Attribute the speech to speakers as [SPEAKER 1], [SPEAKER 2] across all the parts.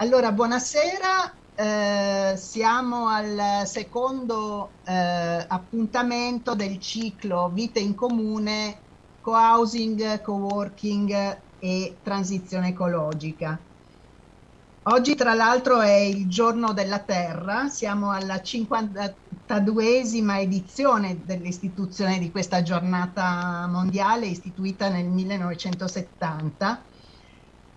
[SPEAKER 1] Allora, buonasera, eh, siamo al secondo eh, appuntamento del ciclo Vite in Comune, Co-housing, Co-working e transizione ecologica. Oggi tra l'altro è il giorno della Terra, siamo alla 52esima edizione dell'istituzione di questa giornata mondiale istituita nel 1970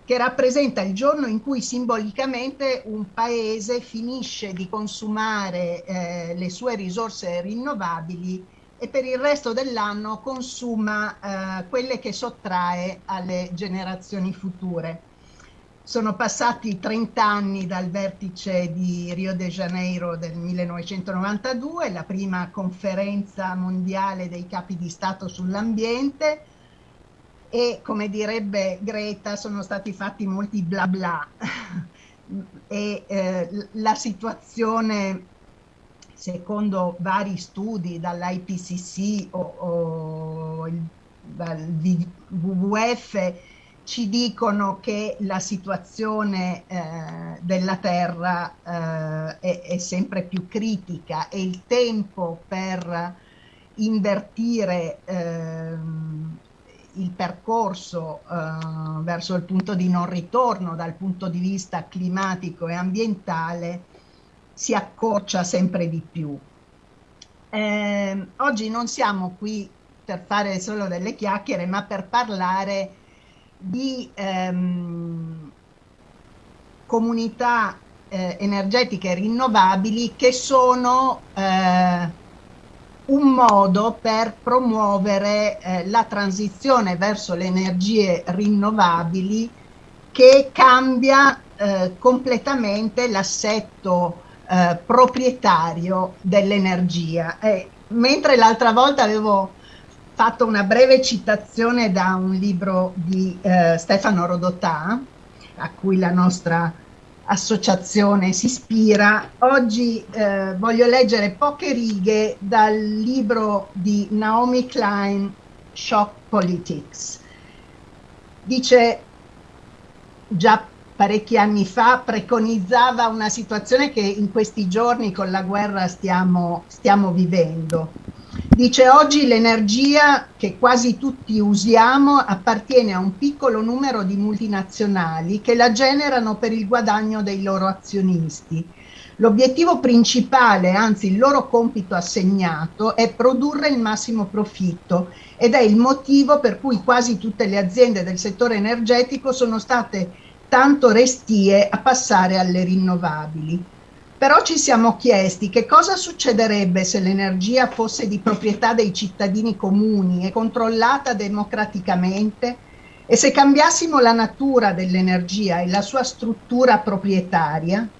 [SPEAKER 1] che rappresenta il giorno in cui simbolicamente un paese finisce di consumare eh, le sue risorse rinnovabili e per il resto dell'anno consuma eh, quelle che sottrae alle generazioni future. Sono passati 30 anni dal vertice di Rio de Janeiro del 1992, la prima conferenza mondiale dei capi di Stato sull'ambiente, e come direbbe Greta sono stati fatti molti bla bla. E eh, la situazione secondo vari studi dall'IPCC o, o il, dal WWF ci dicono che la situazione eh, della Terra eh, è, è, sempre più critica e il tempo per invertire ehm, il percorso eh, verso il punto di non ritorno dal punto di vista climatico e ambientale si accorcia sempre di più. Eh, oggi non siamo qui per fare solo delle chiacchiere, ma per parlare di ehm, comunità eh, energetiche rinnovabili che sono eh, un modo per promuovere eh, la transizione verso le energie rinnovabili che cambia eh, completamente l'assetto eh, proprietario dell'energia. mentre l'altra volta avevo fatto una breve citazione da un libro di eh, Stefano Rodotà, a cui la nostra associazione si ispira, oggi eh, voglio leggere poche righe dal libro di Naomi Klein, Shock Politics. Dice, già parecchi anni fa preconizzava una situazione che in questi giorni con la guerra stiamo, stiamo vivendo Dice oggi l'energia che quasi tutti usiamo appartiene a un piccolo numero di multinazionali che la generano per il guadagno dei loro azionisti. L'obiettivo principale, anzi il loro compito assegnato, è produrre il massimo profitto ed è il motivo per cui quasi tutte le aziende del settore energetico sono state tanto restie a passare alle rinnovabili. Però ci siamo chiesti che cosa succederebbe se l'energia fosse di proprietà dei cittadini comuni e controllata democraticamente e se cambiassimo la natura dell'energia e la sua struttura proprietaria.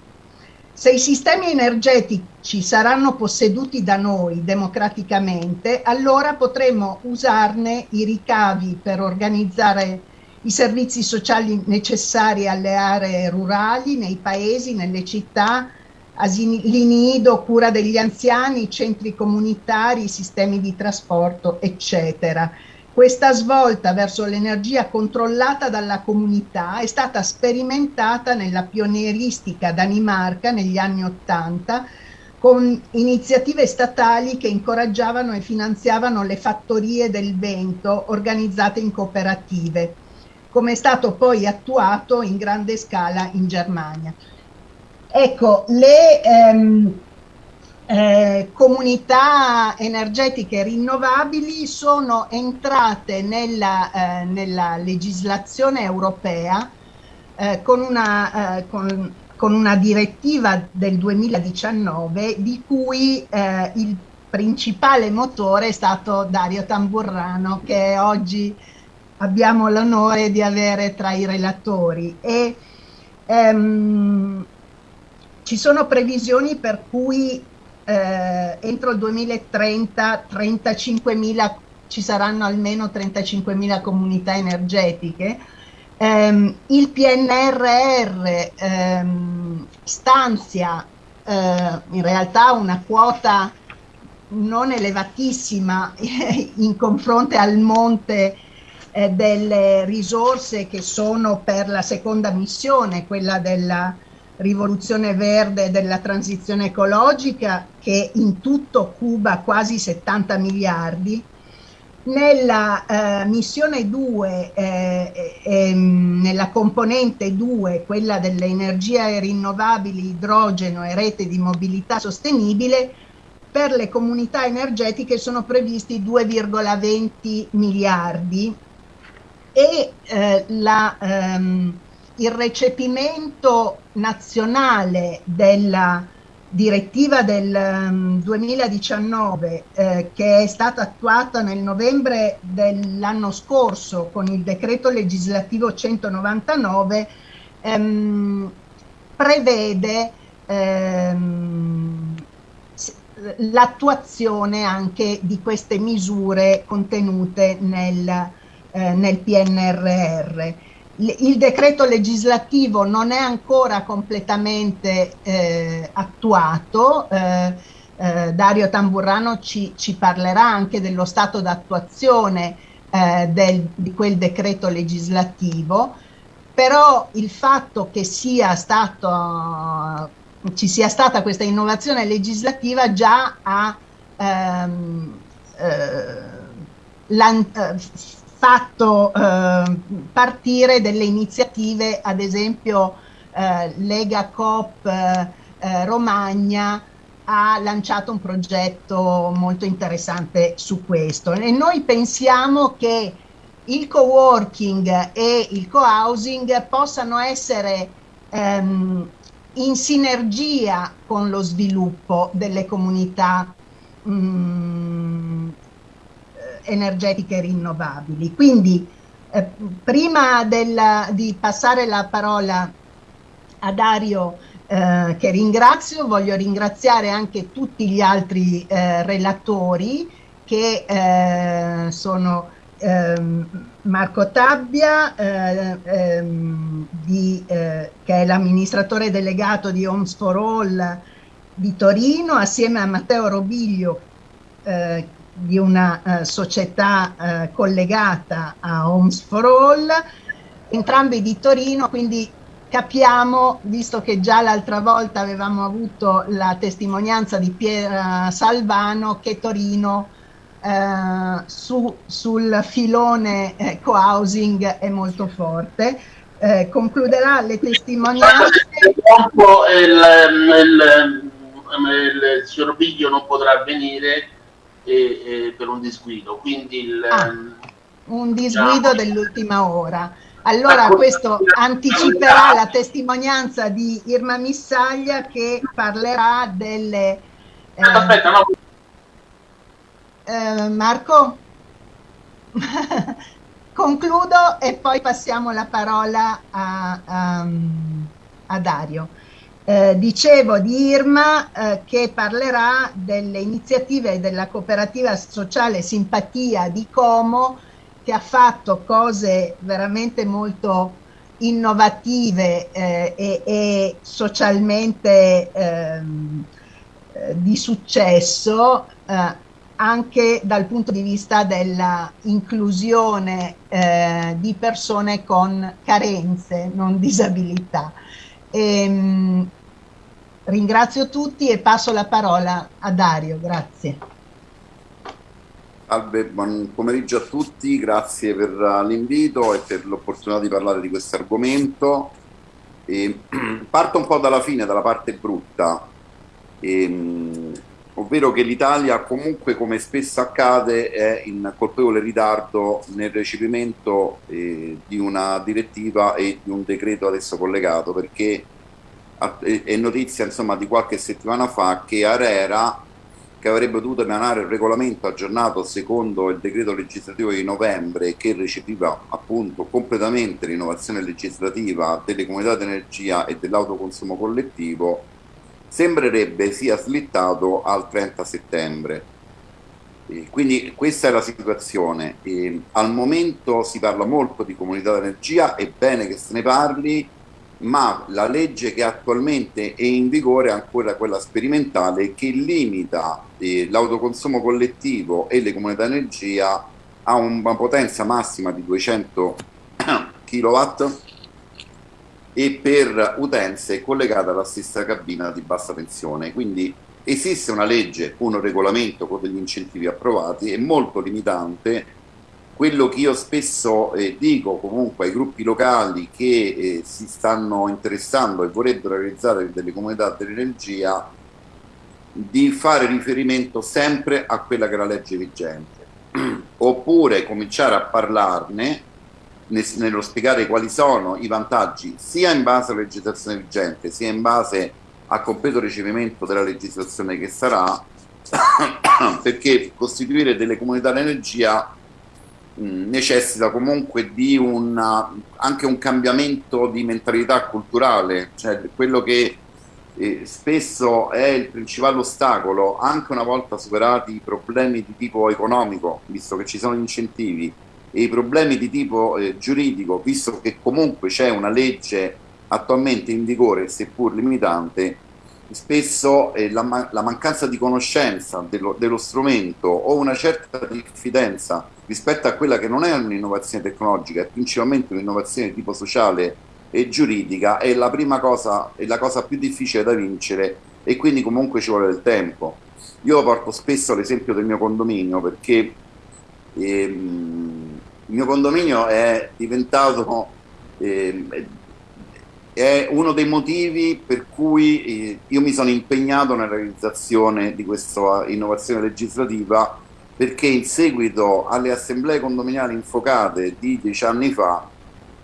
[SPEAKER 1] Se i sistemi energetici saranno posseduti da noi democraticamente, allora potremo usarne i ricavi per organizzare i servizi sociali necessari alle aree rurali, nei paesi, nelle città, asili nido, cura degli anziani, centri comunitari, sistemi di trasporto, eccetera. Questa svolta verso l'energia controllata dalla comunità è stata sperimentata nella pionieristica Danimarca negli anni Ottanta con iniziative statali che incoraggiavano e finanziavano le fattorie del vento organizzate in cooperative, come è stato poi attuato in grande scala in Germania. Ecco, le ehm, eh, comunità energetiche rinnovabili sono entrate nella, eh, nella legislazione europea eh, con, una, eh, con, con, una, direttiva del 2019 di cui eh, il principale motore è stato Dario Tamburrano che oggi abbiamo l'onore di avere tra i relatori. E, ehm, ci sono previsioni per cui eh, entro il 2030 35.000 ci saranno almeno 35.000 comunità energetiche. Um, il PNRR um, stanzia uh, in realtà una quota non elevatissima in confronto al monte eh, delle risorse che sono per la seconda missione, quella della rivoluzione verde della transizione ecologica che in tutto cuba quasi 70 miliardi. Nella eh, missione 2, eh, eh, nella componente 2, quella delle energie rinnovabili, idrogeno e rete di mobilità sostenibile, per le comunità energetiche sono previsti 2,20 miliardi e eh, la, ehm, il recepimento nazionale della direttiva del um, 2019 eh, che è stata attuata nel novembre dell'anno scorso con il decreto legislativo 199 ehm, prevede ehm, l'attuazione anche di queste misure contenute nel, eh, nel PNRR. Il decreto legislativo non è ancora completamente eh, attuato, eh, eh Dario Tamburrano ci, ci, parlerà anche dello stato d'attuazione eh, di quel decreto legislativo, però il fatto che sia stato ci sia stata questa innovazione legislativa già ha ehm, eh, eh, fatto eh, partire delle iniziative, ad esempio eh, Lega Coop eh, eh, Romagna ha lanciato un progetto molto interessante su questo. E noi pensiamo che il co-working e il co-housing possano essere ehm, in sinergia con lo sviluppo delle comunità mh, mm, energetiche rinnovabili. Quindi eh, prima del, di passare la parola a Dario eh, che ringrazio, voglio ringraziare anche tutti gli altri eh, relatori che eh, sono ehm, Marco Tabbia, eh, ehm, di, eh, che è l'amministratore delegato di Homes for All di Torino, assieme a Matteo Robiglio, eh, di una eh, società eh, collegata a Homes for All, entrambi di Torino, quindi capiamo, visto che già l'altra volta avevamo avuto la testimonianza di Piera Salvano, che Torino eh, su, sul filone eh, co-housing è molto forte. Eh, concluderà le testimonianze.
[SPEAKER 2] Purtroppo il, il, il, il signor Biglio non potrà venire e, e per un disguido, quindi il,
[SPEAKER 1] ah, un disguido dell'ultima ora. Allora questo anticiperà la testimonianza di Irma Missaglia che parlerà delle...
[SPEAKER 2] Eh, aspetta, no,
[SPEAKER 1] eh, Marco? Concludo e poi passiamo la parola a, a, a Dario. Eh, dicevo di Irma eh, che parlerà delle iniziative della cooperativa sociale Simpatia di Como che ha fatto cose veramente molto innovative eh, e, e, socialmente ehm, eh, di successo eh, anche dal punto di vista dell'inclusione eh, di persone con carenze, non disabilità. E, ehm, ringrazio tutti e passo la parola a Dario, grazie.
[SPEAKER 3] Salve, buon pomeriggio a tutti, grazie per l'invito e per l'opportunità di parlare di questo argomento. E, parto un po' dalla fine, dalla parte brutta. E, ehm, ovvero che l'Italia comunque come spesso accade è in colpevole ritardo nel recepimento eh, di una direttiva e di un decreto adesso collegato perché è notizia insomma di qualche settimana fa che Arera che avrebbe dovuto emanare il regolamento aggiornato secondo il decreto legislativo di novembre che recepiva appunto completamente l'innovazione legislativa delle comunità di energia e dell'autoconsumo collettivo sembrerebbe sia slittato al 30 settembre. Quindi questa è la situazione. E al momento si parla molto di comunità d'energia, è bene che se ne parli, ma la legge che attualmente è in vigore è ancora quella sperimentale che limita eh, l'autoconsumo collettivo e le comunità d'energia a una potenza massima di 200 kW e per utenze collegate alla stessa cabina di bassa tensione. Quindi esiste una legge, un regolamento con degli incentivi approvati, è molto limitante. Quello che io spesso eh, dico comunque ai gruppi locali che eh, si stanno interessando e vorrebbero realizzare delle comunità dell'energia, di fare riferimento sempre a quella che è la legge vigente, oppure cominciare a parlarne nello spiegare quali sono i vantaggi sia in base alla legislazione vigente sia in base a completo recepimento della legislazione che sarà perché costituire delle comunità d'energia necessita comunque di una, anche un cambiamento di mentalità culturale cioè quello che eh, spesso è il principale ostacolo anche una volta superati i problemi di tipo economico visto che ci sono incentivi e i problemi di tipo eh, giuridico, visto che comunque c'è una legge attualmente in vigore, seppur limitante, spesso eh, la, la, mancanza di conoscenza dello, dello, strumento o una certa diffidenza rispetto a quella che non è un'innovazione tecnologica, è principalmente un'innovazione di tipo sociale e giuridica, è la prima cosa, è la cosa più difficile da vincere e quindi comunque ci vuole del tempo. Io porto spesso l'esempio del mio condominio perché ehm, il mio condominio è diventato eh, è uno dei motivi per cui eh, io mi sono impegnato nella realizzazione di questa innovazione legislativa perché in seguito alle assemblee condominiali infocate di dieci anni fa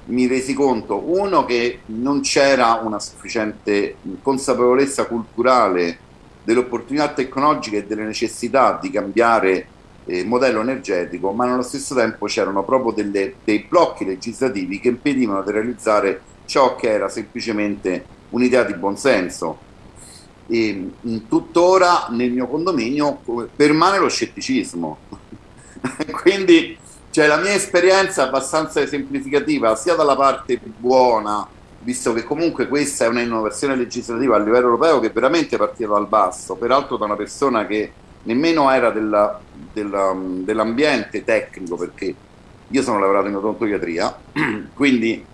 [SPEAKER 3] mi resi conto, uno, che non c'era una sufficiente consapevolezza culturale delle opportunità tecnologiche e delle necessità di cambiare eh, modello energetico, ma nello stesso tempo c'erano proprio delle, dei blocchi legislativi che impedivano di realizzare ciò che era semplicemente un'idea di buonsenso. E tuttora nel mio condominio permane lo scetticismo. Quindi cioè, la mia esperienza è abbastanza esemplificativa sia dalla parte buona, visto che comunque questa è un'innovazione legislativa a livello europeo che veramente partiva dal basso, peraltro da una persona che nemmeno era della, della, dell'ambiente tecnico perché io sono lavorato in odontoiatria quindi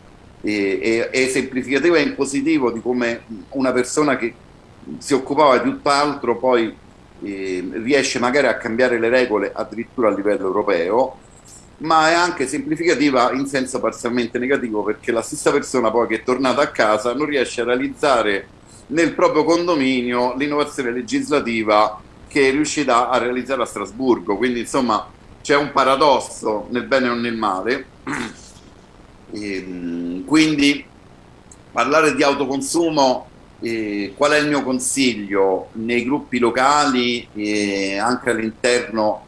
[SPEAKER 3] è, è, esemplificativo e in positivo di come una persona che si occupava di tutt'altro poi eh, riesce magari a cambiare le regole addirittura a livello europeo ma è anche semplificativa in senso parzialmente negativo perché la stessa persona poi che è tornata a casa non riesce a realizzare nel proprio condominio l'innovazione legislativa che è riuscita a realizzare a Strasburgo, quindi insomma c'è un paradosso nel bene o nel male. E, ehm, quindi parlare di autoconsumo, eh, qual è il mio consiglio nei gruppi locali e anche all'interno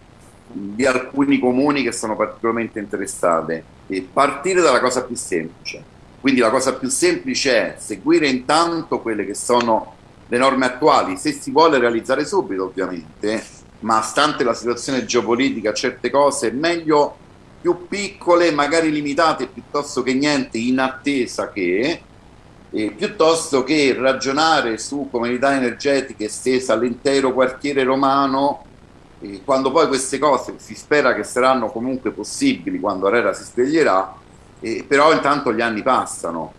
[SPEAKER 3] di alcuni comuni che sono particolarmente interessate? E partire dalla cosa più semplice. Quindi la cosa più semplice è seguire intanto quelle che sono le norme attuali, se si vuole realizzare subito ovviamente, ma stante la situazione geopolitica certe cose, meglio più piccole, magari limitate piuttosto che niente in attesa che, eh, piuttosto che ragionare su comunità energetiche estese all'intero quartiere romano, eh, quando poi queste cose si spera che saranno comunque possibili quando Arera si sveglierà, eh, però intanto gli anni passano.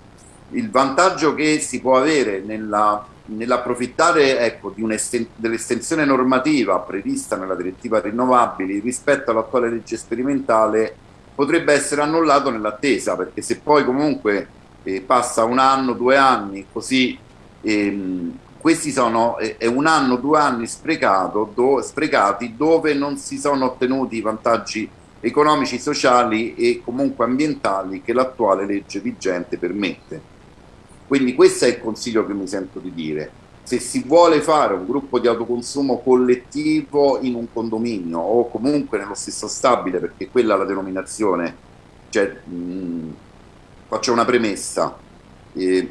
[SPEAKER 3] Il vantaggio che si può avere nella nell'approfittare ecco, dell'estensione normativa prevista nella direttiva rinnovabili rispetto all'attuale legge sperimentale potrebbe essere annullato nell'attesa perché se poi comunque eh, passa un anno, due anni così ehm, questi sono eh, è un anno, due anni sprecato, do, sprecati dove non si sono ottenuti i vantaggi economici, sociali e comunque ambientali che l'attuale legge vigente permette. Quindi questo è il consiglio che mi sento di dire. Se si vuole fare un gruppo di autoconsumo collettivo in un condominio o comunque nello stesso stabile, perché quella è la denominazione, cioè, mh, faccio una premessa, eh,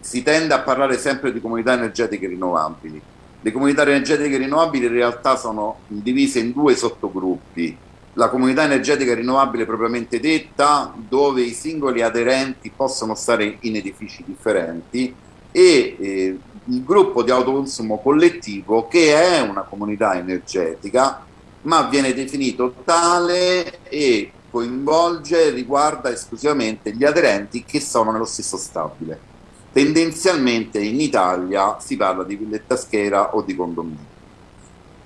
[SPEAKER 3] si tende a parlare sempre di comunità energetiche rinnovabili. Le comunità energetiche rinnovabili in realtà sono divise in due sottogruppi, la comunità energetica rinnovabile propriamente detta, dove i singoli aderenti possono stare in edifici differenti e eh, il gruppo di autoconsumo collettivo che è una comunità energetica ma viene definito tale e coinvolge riguarda esclusivamente gli aderenti che sono nello stesso stabile. Tendenzialmente in Italia si parla di villetta schera o di condominio.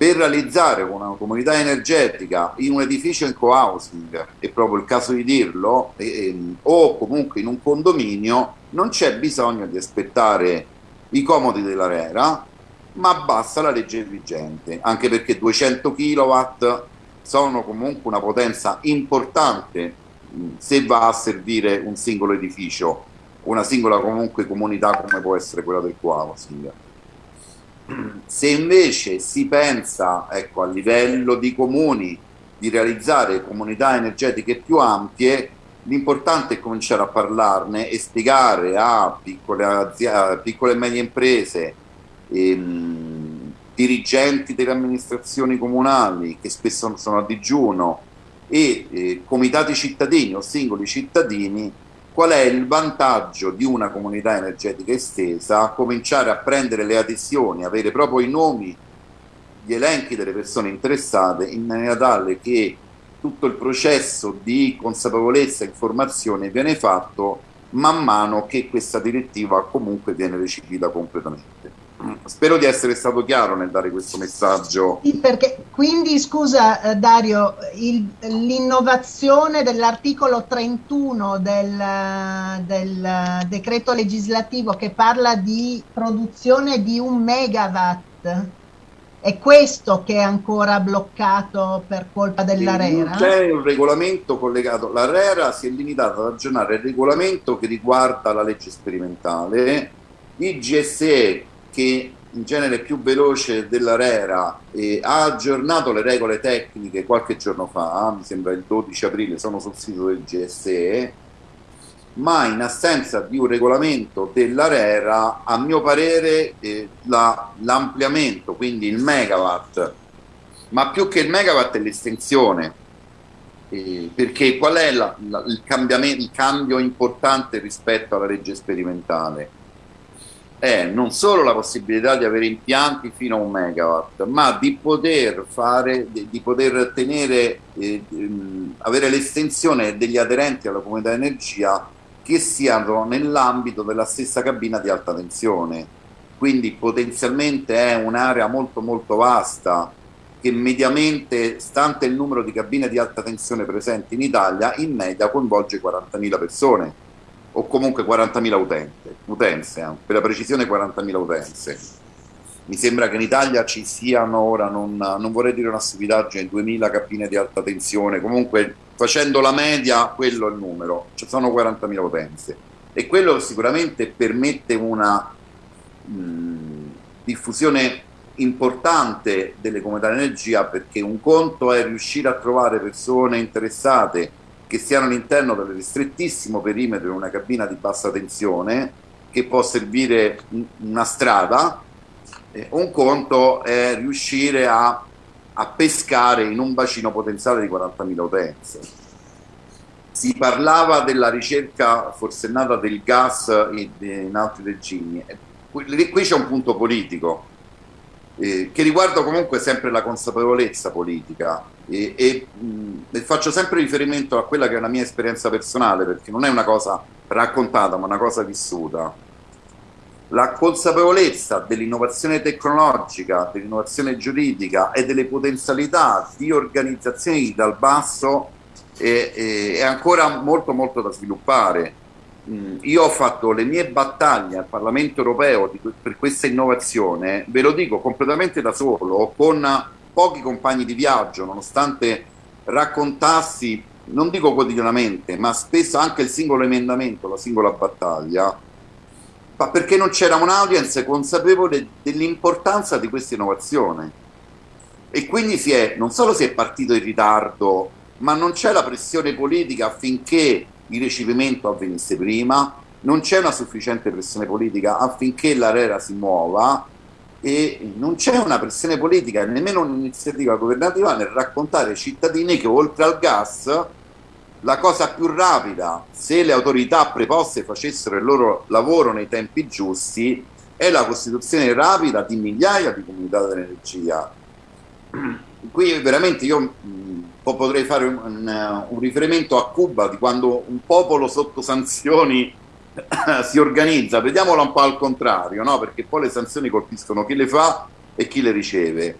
[SPEAKER 3] Per realizzare una comunità energetica in un edificio in co-housing, è proprio il caso di dirlo, eh, o comunque in un condominio, non c'è bisogno di aspettare i comodi dell'ARERA, ma basta la legge vigente, anche perché 200 kW sono comunque una potenza importante se va a servire un singolo edificio, una singola comunque comunità come può essere quella del co-housing. Se invece si pensa ecco, a livello di comuni di realizzare comunità energetiche più ampie, l'importante è cominciare a parlarne e spiegare a piccole, a piccole e medie imprese, ehm, dirigenti delle amministrazioni comunali che spesso sono a digiuno e eh, comitati cittadini o singoli cittadini qual è il vantaggio di una comunità energetica estesa, cominciare a prendere le adesioni, avere proprio i nomi, gli elenchi delle persone interessate in maniera tale che tutto il processo di consapevolezza e informazione viene fatto man mano che questa direttiva comunque viene recepita completamente. Spero di essere stato chiaro nel dare questo messaggio.
[SPEAKER 1] Sì, perché, quindi scusa eh, Dario, l'innovazione dell'articolo 31 del, del, decreto legislativo che parla di produzione di un megawatt è questo che è ancora bloccato per colpa dell'ARERA?
[SPEAKER 3] C'è un regolamento collegato. L'ARERA si è limitata ad aggiornare il regolamento che riguarda la legge sperimentale. Il GSE, che in genere è più veloce dell'ARERA, eh, ha aggiornato le regole tecniche qualche giorno fa, mi sembra il 12 aprile, sono sul sito del GSE ma in assenza di un regolamento dell'ARERA, a mio parere, eh, l'ampliamento, quindi il megawatt, ma più che il megawatt è l'estensione, eh, perché qual è la, la, il, il cambio importante rispetto alla legge sperimentale? È non solo la possibilità di avere impianti fino a un megawatt, ma di poter fare, di, poter tenere, eh, avere l'estensione degli aderenti alla comunità energia che siano nell'ambito della stessa cabina di alta tensione. Quindi potenzialmente è un'area molto molto vasta che mediamente, stante il numero di cabine di alta tensione presenti in Italia, in media coinvolge 40.000 persone o comunque 40.000 utenze, eh, per la precisione 40.000 utenze. Mi sembra che in Italia ci siano ora, non, non vorrei dire una stupidaggine, 2.000 cabine di alta tensione, comunque facendo la media quello è il numero, ci sono 40.000 utenze e quello sicuramente permette una mh, diffusione importante delle comunità di energia perché un conto è riuscire a trovare persone interessate che siano all'interno del ristrettissimo perimetro di una cabina di bassa tensione che può servire una strada, eh, un conto è riuscire a a pescare in un bacino potenziale di 40.000 utenze. Si parlava della ricerca forsennata del gas in, altri regimi. Qui c'è un punto politico eh, che riguarda comunque sempre la consapevolezza politica e, e, mh, e faccio sempre riferimento a quella che è una mia esperienza personale perché non è una cosa raccontata ma una cosa vissuta la consapevolezza dell'innovazione tecnologica, dell'innovazione giuridica e delle potenzialità di organizzazioni dal basso è, è, ancora molto molto da sviluppare. Mm, io ho fatto le mie battaglie al Parlamento europeo di, per questa innovazione, ve lo dico completamente da solo, con pochi compagni di viaggio, nonostante raccontassi, non dico quotidianamente, ma spesso anche il singolo emendamento, la singola battaglia, ma perché non c'era un'audience consapevole dell'importanza di questa innovazione. E quindi si è, non solo si è partito in ritardo, ma non c'è la pressione politica affinché il recepimento avvenisse prima, non c'è una sufficiente pressione politica affinché l'ARERA si muova e non c'è una pressione politica, nemmeno un'iniziativa governativa nel raccontare ai cittadini che oltre al gas la cosa più rapida, se le autorità preposte facessero il loro lavoro nei tempi giusti, è la costituzione rapida di migliaia di comunità dell'energia. Qui veramente io potrei fare un, un, un, riferimento a Cuba di quando un popolo sotto sanzioni si organizza, vediamolo un po' al contrario, no? perché poi le sanzioni colpiscono chi le fa e chi le riceve.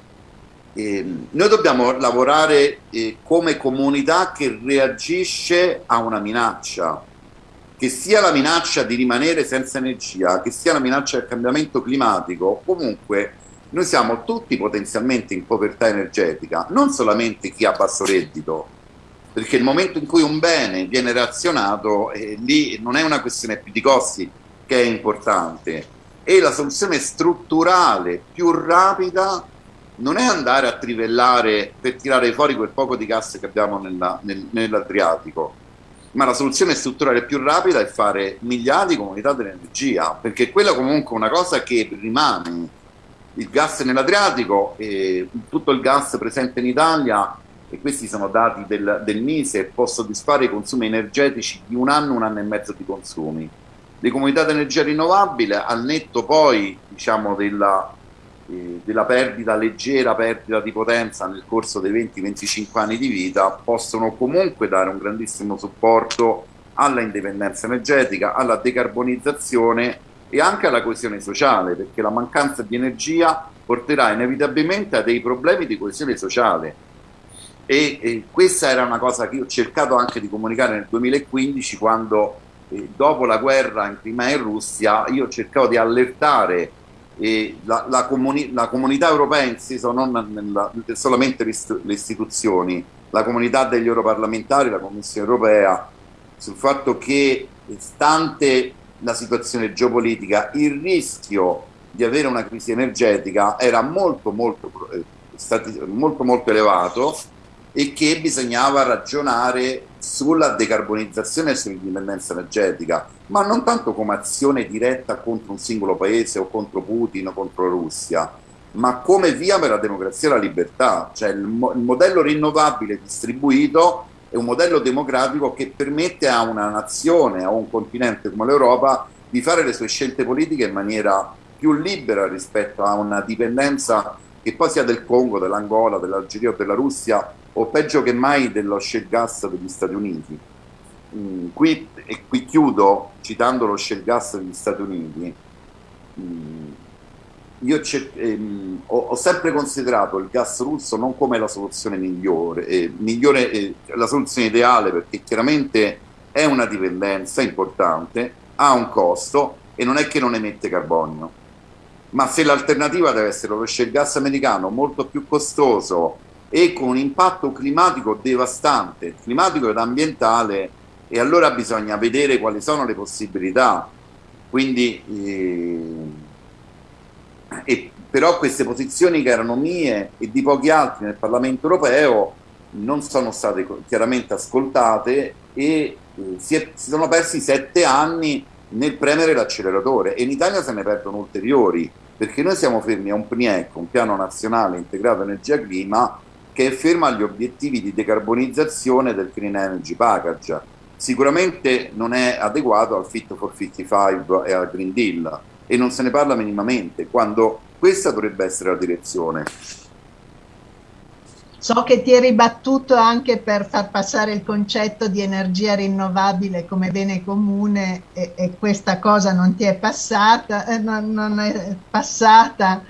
[SPEAKER 3] E noi dobbiamo lavorare eh, come comunità che reagisce a una minaccia, che sia la minaccia di rimanere senza energia, che sia la minaccia del cambiamento climatico, comunque noi siamo tutti potenzialmente in povertà energetica, non solamente chi ha basso reddito, perché il momento in cui un bene viene razionato, eh, lì non è una questione più di costi che è importante, e la soluzione strutturale più rapida non è andare a trivellare per tirare fuori quel poco di gas che abbiamo nel, nell'Adriatico, ma la soluzione strutturale più rapida è fare miliardi di comunità dell'energia, perché quella comunque è una cosa che rimane. Il gas nell'Adriatico, eh, tutto il gas presente in Italia, e questi sono dati del, del MISE, può soddisfare i consumi energetici di un anno, un anno e mezzo di consumi. Le comunità di energia rinnovabile, al netto poi diciamo, della, eh, della perdita leggera, perdita di potenza nel corso dei 20-25 anni di vita, possono comunque dare un grandissimo supporto alla indipendenza energetica, alla decarbonizzazione e anche alla coesione sociale, perché la mancanza di energia porterà inevitabilmente a dei problemi di coesione sociale. E, e questa era una cosa che io ho cercato anche di comunicare nel 2015 quando eh, dopo la guerra in Crimea e in Russia io cercavo di allertare e la, la, comuni la, comunità europea in non nella, solamente le istituzioni, la comunità degli europarlamentari, la Commissione europea, sul fatto che stante la situazione geopolitica il rischio di avere una crisi energetica era molto molto, eh, molto, molto elevato e che bisognava ragionare sulla decarbonizzazione e sull'indipendenza energetica, ma non tanto come azione diretta contro un singolo paese o contro Putin o contro la Russia, ma come via per la democrazia e la libertà, cioè il, mo il modello rinnovabile distribuito è un modello democratico che permette a una nazione, a un continente come l'Europa, di fare le sue scelte politiche in maniera più libera rispetto a una dipendenza che poi sia del Congo, dell'Angola, dell'Algeria o della Russia o peggio che mai dello shale gas degli Stati Uniti. Mm, qui, e qui chiudo citando lo shale gas degli Stati Uniti. Mm, io ehm, ho, ho, sempre considerato il gas russo non come la soluzione migliore, eh, migliore eh, la soluzione ideale perché chiaramente è una dipendenza importante, ha un costo e non è che non emette carbonio. Ma se l'alternativa deve essere lo shale gas americano molto più costoso, e con un impatto climatico devastante, climatico ed ambientale, e allora bisogna vedere quali sono le possibilità. Quindi, eh, e, però queste posizioni che erano mie e di pochi altri nel Parlamento europeo non sono state chiaramente ascoltate e eh, si, è, si sono persi sette anni nel premere l'acceleratore e in Italia se ne perdono ulteriori perché noi siamo fermi a un PNIEC, un piano nazionale integrato energia-clima che è ferma agli obiettivi di decarbonizzazione del Clean Energy Package. Sicuramente non è adeguato al Fit for 55 e al Green Deal e non se ne parla minimamente, quando questa dovrebbe essere la direzione.
[SPEAKER 1] So che ti eri battuto anche per far passare il concetto di energia rinnovabile come bene comune e, e questa cosa non ti è passata, eh, non, non è passata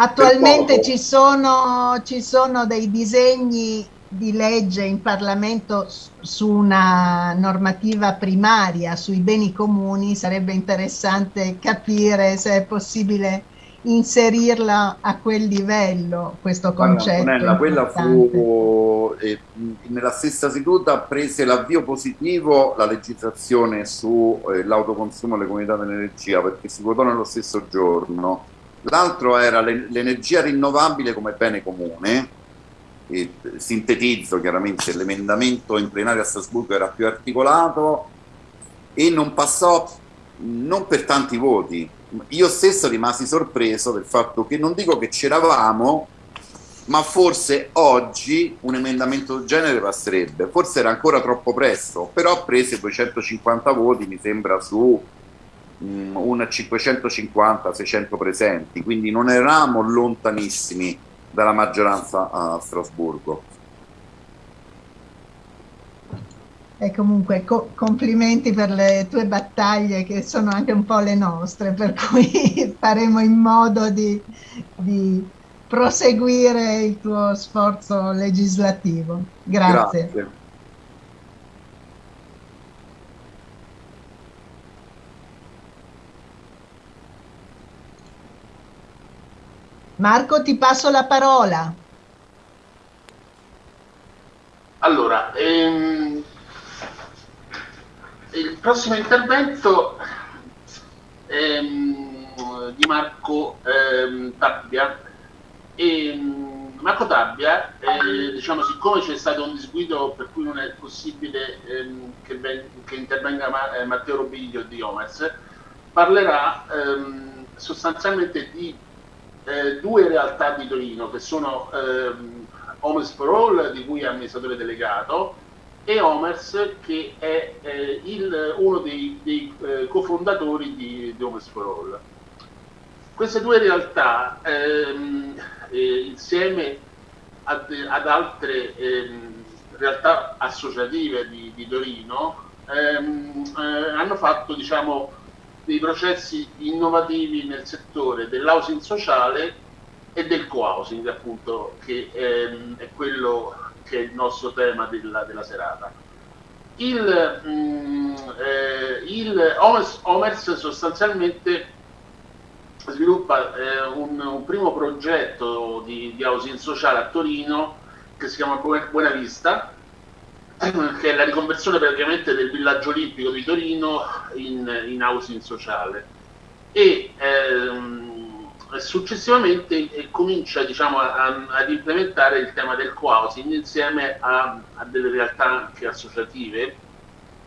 [SPEAKER 1] Attualmente ci sono, ci sono dei disegni di legge in Parlamento su una normativa primaria sui beni comuni, sarebbe interessante capire se è possibile inserirla a quel livello, questo concetto.
[SPEAKER 3] Guarda, quella fu, eh, nella stessa seduta prese l'avvio positivo la legislazione sull'autoconsumo eh, delle comunità dell'energia, perché si votò nello stesso giorno l'altro era l'energia rinnovabile come bene comune, e sintetizzo chiaramente l'emendamento in plenaria a Strasburgo era più articolato e non passò non per tanti voti. Io stesso rimasi sorpreso del fatto che non dico che c'eravamo, ma forse oggi un emendamento del genere passerebbe. Forse era ancora troppo presto, però prese 250 voti, mi sembra, su Mm, un 550-600 presenti, quindi non eravamo lontanissimi dalla maggioranza a Strasburgo.
[SPEAKER 1] E comunque co complimenti per le tue battaglie che sono anche un po' le nostre, per cui faremo in modo di, di proseguire il tuo sforzo legislativo. Grazie. Grazie. Marco, ti passo la parola.
[SPEAKER 2] Allora, ehm, il prossimo intervento ehm, di Marco ehm, Tabbia. Ehm, Marco Tabbia, eh, diciamo, siccome c'è stato un disguido per cui non è possibile ehm, che, che, intervenga Ma eh, Matteo Robiglio di Omers, parlerà ehm, sostanzialmente di eh, due realtà di Torino che sono ehm, Omers for All, di cui è amministratore delegato, e Omers che è eh, il, uno dei, dei eh, cofondatori di, di Omers for All. Queste due realtà, ehm, eh, insieme ad, ad altre ehm, realtà associative di, di Torino, ehm, eh, hanno fatto diciamo, dei processi innovativi nel settore dell'housing sociale e del co-housing, appunto, che ehm, è quello che è il nostro tema della, della serata. Il, mm, eh, il Omers, Omers, sostanzialmente sviluppa eh, un, un, primo progetto di, di, housing sociale a Torino che si chiama Buena Vista, che è la riconversione praticamente del villaggio olimpico di Torino in, in housing sociale. E, ehm, successivamente eh, comincia diciamo, a, ad implementare il tema del co-housing insieme a, a, delle realtà anche associative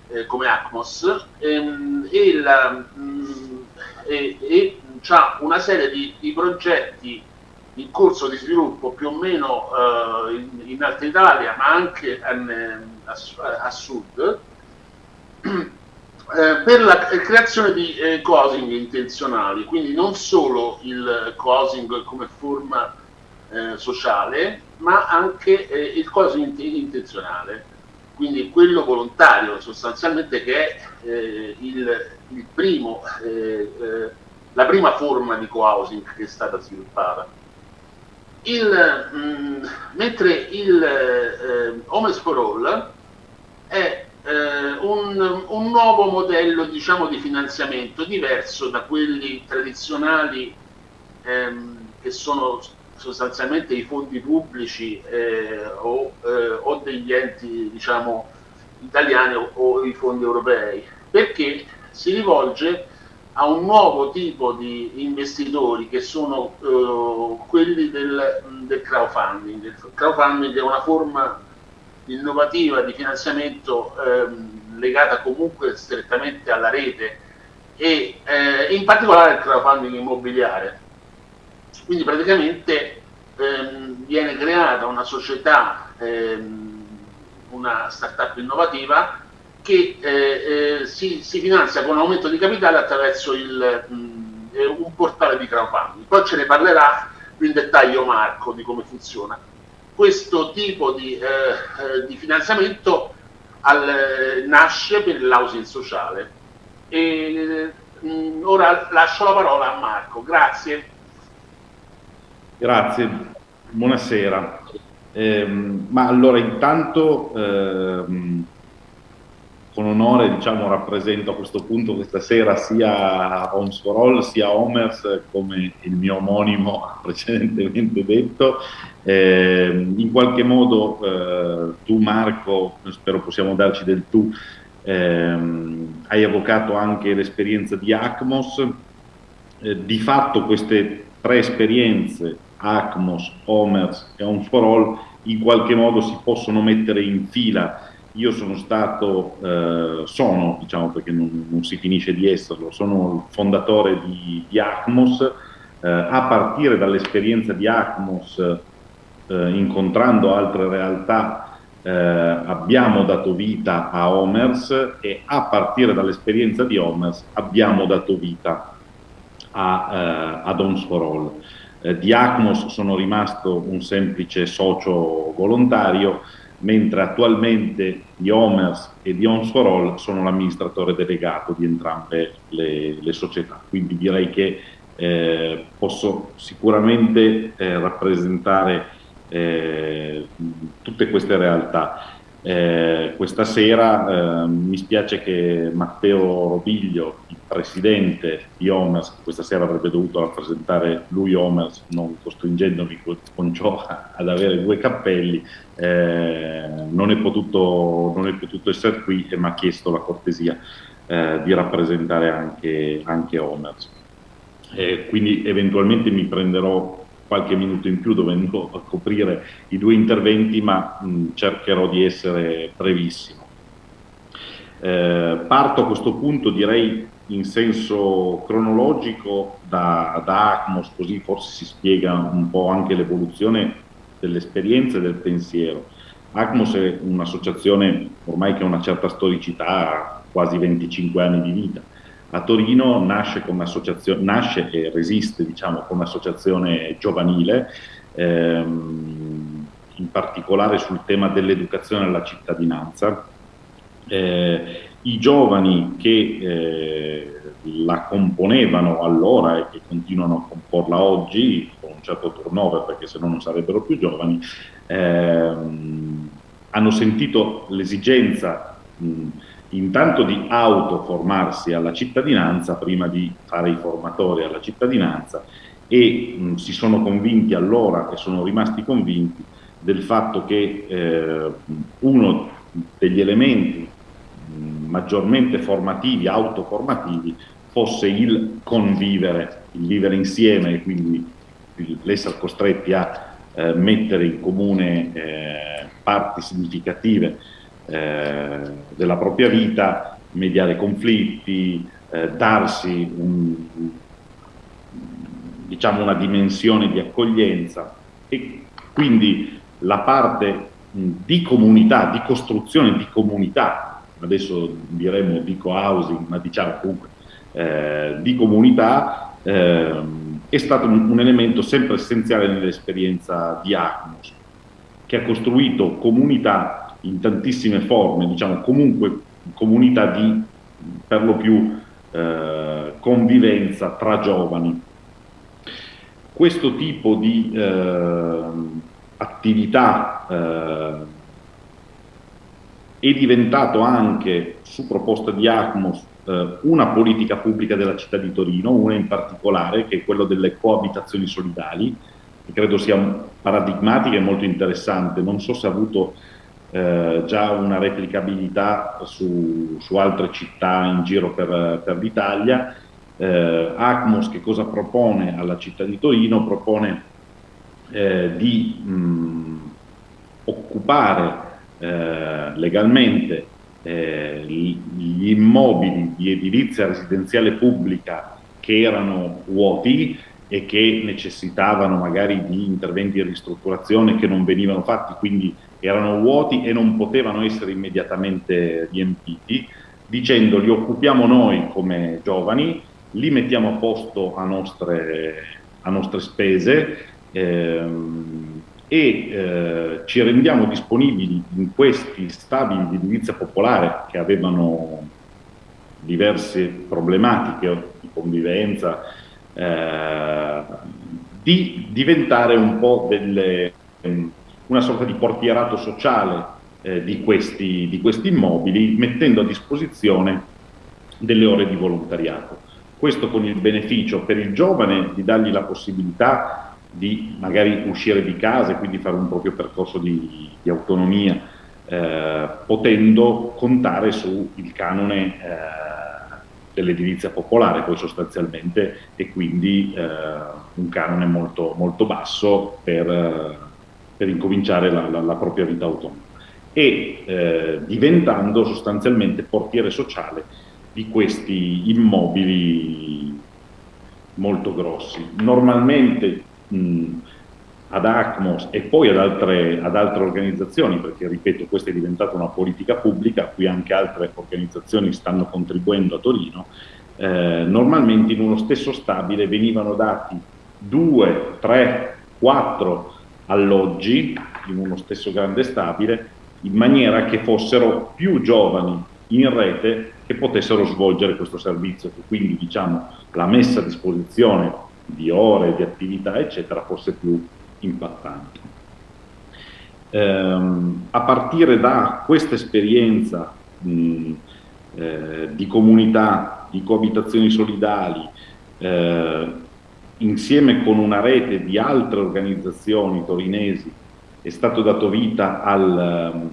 [SPEAKER 2] eh, come ACMOS ehm, e, la, mh, mm, e, e ha una serie di, di, progetti in corso di sviluppo più o meno eh, in, in Alta Italia ma anche a, a, a sud eh, per la creazione di eh, cosing intenzionali, quindi non solo il cosing come forma eh, sociale, ma anche eh, il cosing intenzionale, quindi quello volontario sostanzialmente che è eh, il, il primo, la prima forma di co-housing che è stata sviluppata. Il, mh, mm, mentre il eh, Homes for All è eh, un, un, nuovo modello diciamo, di finanziamento diverso da quelli tradizionali ehm, che sono sostanzialmente i fondi pubblici eh, o, eh, o, degli enti diciamo, italiani o, o, i fondi europei, perché si rivolge a un nuovo tipo di investitori che sono eh, quelli del, del crowdfunding. Il crowdfunding è una forma innovativa di finanziamento ehm, legata comunque strettamente alla rete e eh, in particolare il crowdfunding immobiliare. Quindi praticamente ehm, viene creata una società, ehm, una startup innovativa che eh, eh, si, si, finanzia con aumento di capitale attraverso il, mh, eh, un portale di crowdfunding. Poi ce ne parlerà più in dettaglio Marco di come funziona questo tipo di, eh, eh, di finanziamento al, nasce per l'housing sociale. E, mh, mm, ora lascio la parola a Marco, grazie.
[SPEAKER 4] Grazie, buonasera. Eh, ma allora intanto ehm, con onore diciamo, rappresento a questo punto questa sera sia Homes for All sia Homers come il mio omonimo ha precedentemente detto. Eh, in qualche modo eh, tu Marco, spero possiamo darci del tu, ehm, hai evocato anche l'esperienza di ACMOS. Eh, di fatto queste tre esperienze, ACMOS, Homers e Homes for All, in qualche modo si possono mettere in fila io sono stato, eh, sono, diciamo perché non, non, si finisce di esserlo, sono il fondatore di, di ACMOS, eh, a partire dall'esperienza di ACMOS, eh, incontrando altre realtà, eh, abbiamo dato vita a Omers e a partire dall'esperienza di Omers abbiamo dato vita a, eh, Homes for All. Eh, di ACMOS sono rimasto un semplice socio volontario, mentre attualmente di Omers e di Ons for All sono l'amministratore delegato di entrambe le, le società. Quindi direi che eh, posso sicuramente eh, rappresentare eh, tutte queste realtà. Eh, questa sera eh, mi spiace che Matteo Robiglio, il presidente di Omers, questa sera avrebbe dovuto rappresentare lui Omers, non costringendomi con ciò ad avere due cappelli, eh, non, è potuto, non, è potuto, essere qui e mi ha chiesto la cortesia eh, di rappresentare anche, anche Omers. quindi eventualmente mi prenderò qualche minuto in più dovendo coprire i due interventi, ma mh, cercherò di essere brevissimo. Eh, parto a questo punto, direi in senso cronologico, da, da ACMOS, così forse si spiega un po' anche l'evoluzione dell'esperienza e del pensiero. ACMOS è un'associazione ormai che ha una certa storicità, quasi 25 anni di vita, a Torino nasce, nasce e resiste diciamo, come associazione giovanile, ehm, in particolare sul tema dell'educazione alla cittadinanza. Eh, I giovani che eh, la componevano allora e che continuano a comporla oggi, con un certo turnover perché se no non sarebbero più giovani, ehm, hanno sentito l'esigenza intanto di autoformarsi alla cittadinanza prima di fare i formatori alla cittadinanza e mh, si sono convinti allora e sono rimasti convinti del fatto che eh, uno degli elementi mh, maggiormente formativi, autoformativi, fosse il convivere, il vivere insieme e quindi l'essere costretti a eh, mettere in comune eh, parti significative eh, della propria vita, mediare conflitti, eh, darsi un, diciamo una dimensione di accoglienza. E quindi la parte di comunità, di costruzione di comunità, adesso diremo di co-housing, ma diciamo comunque eh, di comunità, eh, è stato un, un, elemento sempre essenziale nell'esperienza di Acmos, che ha costruito comunità in tantissime forme, diciamo comunque comunità di per lo più eh, convivenza tra giovani. Questo tipo di eh, attività eh, è diventato anche, su proposta di ACMOS, eh, una politica pubblica della città di Torino, una in particolare, che è quella delle coabitazioni solidali, che credo sia paradigmatica e molto interessante. Non so se ha avuto eh, già una replicabilità su, su, altre città in giro per, per l'Italia. Eh, ACMOS che cosa propone alla città di Torino? Propone eh, di mh, occupare eh, legalmente eh, gli immobili di edilizia residenziale pubblica che erano vuoti e che necessitavano magari di interventi di ristrutturazione che non venivano fatti, quindi erano vuoti e non potevano essere immediatamente riempiti, dicendo li occupiamo noi come giovani, li mettiamo a posto a nostre, a nostre spese ehm, e eh, ci rendiamo disponibili in questi stabili di edilizia popolare che avevano diverse problematiche di convivenza, eh, di diventare un po' delle, una sorta di portierato sociale eh, di, questi, di questi immobili, mettendo a disposizione delle ore di volontariato. Questo con il beneficio per il giovane di dargli la possibilità di magari uscire di casa e quindi fare un proprio percorso di, di autonomia, eh, potendo contare sul canone eh, dell'edilizia popolare poi sostanzialmente e quindi eh, un canone molto, molto basso per, eh, per incominciare la, la, la, propria vita autonoma e eh, diventando sostanzialmente portiere sociale di questi immobili molto grossi. Normalmente mh, ad ACMOS e poi ad altre, ad altre, organizzazioni, perché ripeto questa è diventata una politica pubblica, a cui anche altre organizzazioni stanno contribuendo a Torino, eh, normalmente in uno stesso stabile venivano dati due, tre, quattro alloggi in uno stesso grande stabile in maniera che fossero più giovani in rete che potessero svolgere questo servizio, che quindi diciamo, la messa a disposizione di ore, di attività, eccetera, fosse più impattante. Ehm, a partire da questa esperienza mh, eh, di comunità, di coabitazioni solidali, eh, insieme con una rete di altre organizzazioni torinesi, è stato dato vita al,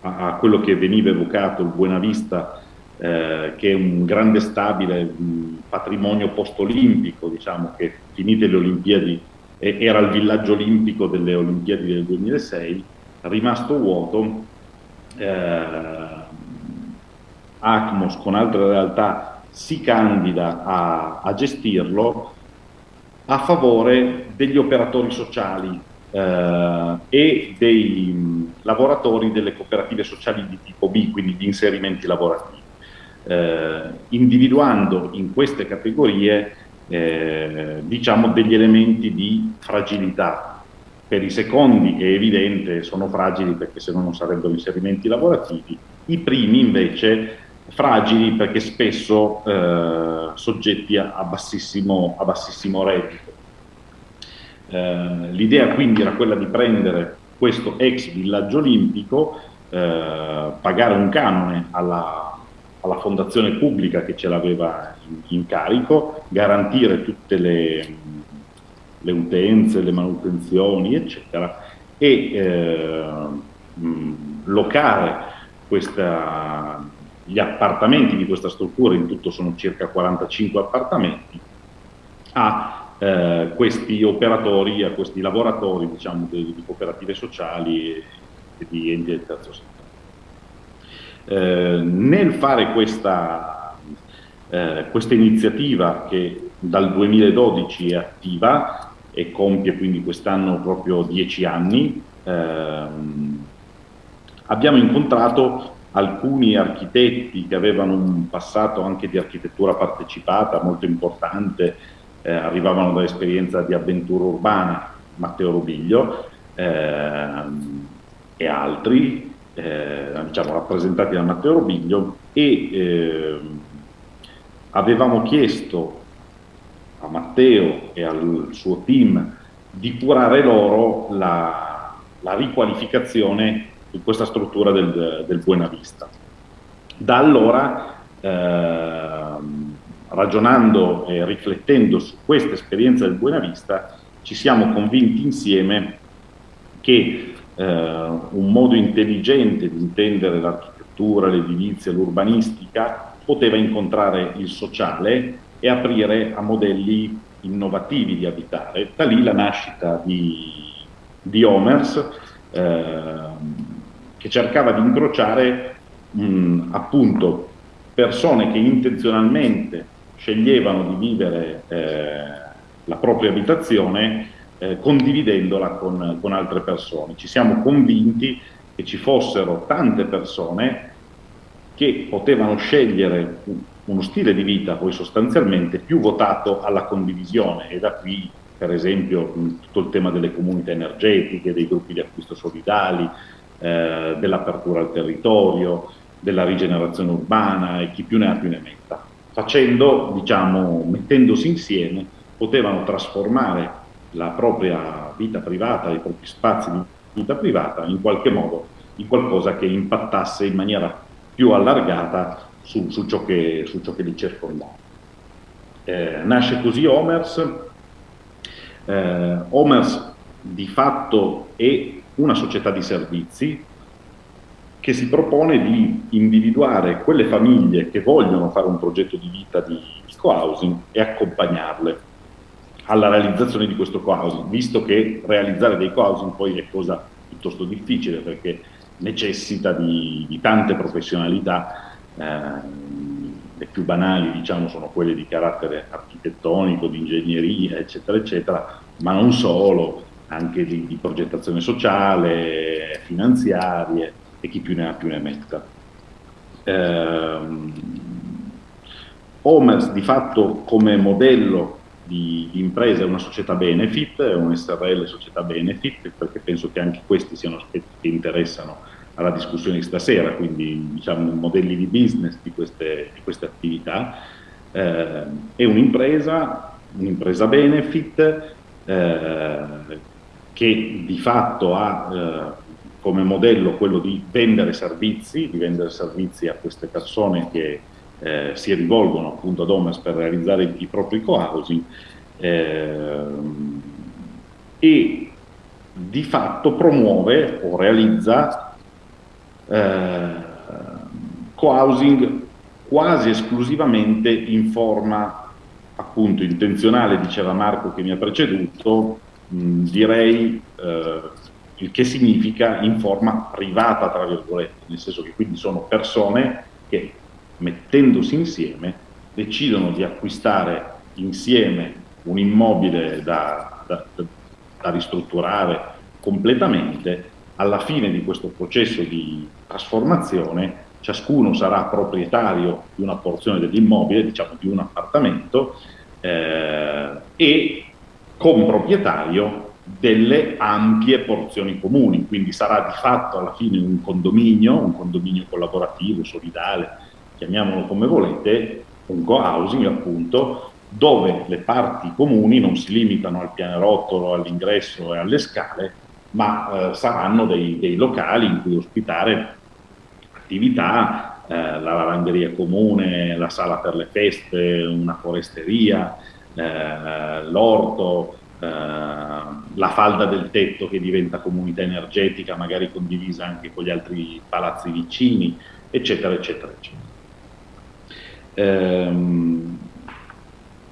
[SPEAKER 4] a, a, quello che veniva evocato, il Buenavista, eh, che è un grande stabile un patrimonio post-olimpico, diciamo che finite le Olimpiadi era il villaggio olimpico delle Olimpiadi del 2006, rimasto vuoto, eh, ACMOS con altre realtà si candida a, a gestirlo a favore degli operatori sociali eh, e dei mh, lavoratori delle cooperative sociali di tipo B, quindi di inserimenti lavorativi, eh, individuando in queste categorie eh, diciamo degli elementi di fragilità. Per i secondi è evidente, sono fragili perché se no non sarebbero inserimenti lavorativi, i primi invece fragili perché spesso eh, soggetti a, bassissimo, a bassissimo reddito. Eh, L'idea quindi era quella di prendere questo ex villaggio olimpico, eh, pagare un canone alla, alla, fondazione pubblica che ce l'aveva in, in, carico, garantire tutte le, le, utenze, le manutenzioni, eccetera, e eh, mh, locare questa, gli appartamenti di questa struttura, in tutto sono circa 45 appartamenti, a eh, questi operatori, a questi lavoratori diciamo, di, di cooperative sociali e, di enti del terzo settore. Eh, nel fare questa, eh, questa iniziativa che dal 2012 è attiva e compie quindi quest'anno proprio dieci anni, ehm, abbiamo incontrato alcuni architetti che avevano un passato anche di architettura partecipata molto importante, eh, arrivavano dall'esperienza di avventura urbana, Matteo Rubiglio eh, e altri, eh, diciamo, rappresentati da Matteo Rubiglio, e ehm, avevamo chiesto a Matteo e al suo team di curare loro la, la riqualificazione in questa struttura del, del Buenavista. Da allora, eh, ragionando e riflettendo su questa esperienza del Buenavista, ci siamo convinti insieme che eh, un modo intelligente di intendere l'architettura, l'edilizia, l'urbanistica poteva incontrare il sociale e aprire a modelli innovativi di abitare. Da lì la nascita di, di Omers, eh, che cercava di incrociare mh, appunto persone che intenzionalmente sceglievano di vivere eh, la propria abitazione eh, condividendola con, con, altre persone. Ci siamo convinti che ci fossero tante persone che potevano scegliere uno stile di vita poi sostanzialmente più votato alla condivisione e da qui per esempio tutto il tema delle comunità energetiche, dei gruppi di acquisto solidali, eh, dell'apertura al territorio, della rigenerazione urbana e chi più ne ha più ne metta. Facendo, diciamo, mettendosi insieme, potevano trasformare la propria vita privata, i propri spazi di vita privata in qualche modo in qualcosa che impattasse in maniera più allargata su, su, ciò, che, su ciò, che, li circondava. Eh, nasce così Omers. Eh, Omers di fatto è una società di servizi che si propone di individuare quelle famiglie che vogliono fare un progetto di vita di, co-housing e accompagnarle alla realizzazione di questo co-housing, visto che realizzare dei co-housing poi è cosa piuttosto difficile perché necessita di, di tante professionalità, eh, le più banali diciamo sono quelle di carattere architettonico, di ingegneria, eccetera, eccetera, ma non solo, anche di, di progettazione sociale, finanziarie e chi più ne ha più ne metta. Eh, Omers di fatto come modello di, di, impresa è una società benefit, è un SRL società benefit, perché penso che anche questi siano aspetti che interessano alla discussione di stasera, quindi diciamo modelli di business di queste, di queste attività. Eh, è un'impresa, un'impresa benefit eh, che di fatto ha eh, come modello quello di vendere servizi, di vendere servizi a queste persone che eh, si rivolgono appunto ad Omas per realizzare i, i propri co-housing eh, e di fatto promuove o realizza eh, co-housing quasi esclusivamente in forma appunto intenzionale, diceva Marco che mi ha preceduto, mh, direi eh, il che significa in forma privata, tra virgolette, nel senso che quindi sono persone che mettendosi insieme decidono di acquistare insieme un immobile da, da, da ristrutturare completamente, alla fine di questo processo di trasformazione ciascuno sarà proprietario di una porzione dell'immobile, diciamo di un appartamento, eh, e comproprietario delle ampie porzioni comuni, quindi sarà di fatto alla fine un condominio, un condominio collaborativo, solidale, chiamiamolo come volete, un co-housing appunto, dove le parti comuni non si limitano al pianerottolo, all'ingresso e alle scale, ma eh, saranno dei, dei, locali in cui ospitare attività, eh, la lavanderia comune, la sala per le feste, una foresteria, eh, l'orto, eh, la falda del tetto che diventa comunità energetica, magari condivisa anche con gli altri palazzi vicini, eccetera, eccetera, eccetera. Ehm,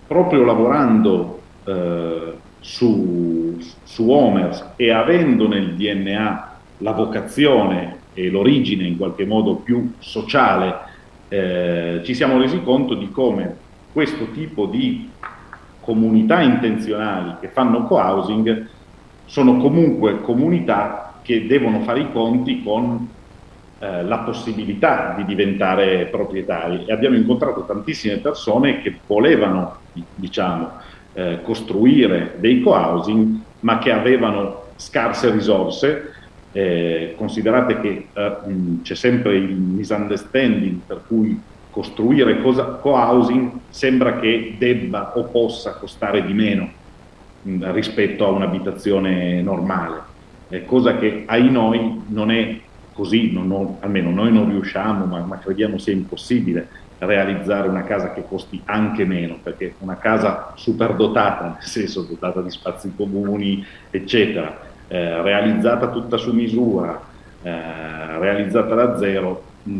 [SPEAKER 4] proprio lavorando eh, su, su Homers e avendo nel DNA la vocazione e l'origine in qualche modo più sociale, eh, ci siamo resi conto di come questo tipo di comunità intenzionali che fanno co-housing sono comunque comunità che devono fare i conti con eh, la possibilità di diventare proprietari. E abbiamo incontrato tantissime persone che volevano diciamo, eh, costruire dei co-housing ma che avevano scarse risorse. Eh, considerate che eh, c'è sempre il misunderstanding per cui costruire co-housing sembra che debba o possa costare di meno mh, rispetto a un'abitazione normale, eh, cosa che ai noi non è così, non, non, almeno noi non riusciamo, ma, ma, crediamo sia impossibile realizzare una casa che costi anche meno, perché una casa superdotata, nel senso dotata di spazi comuni, eccetera, eh, realizzata tutta su misura, eh, realizzata da zero, mh,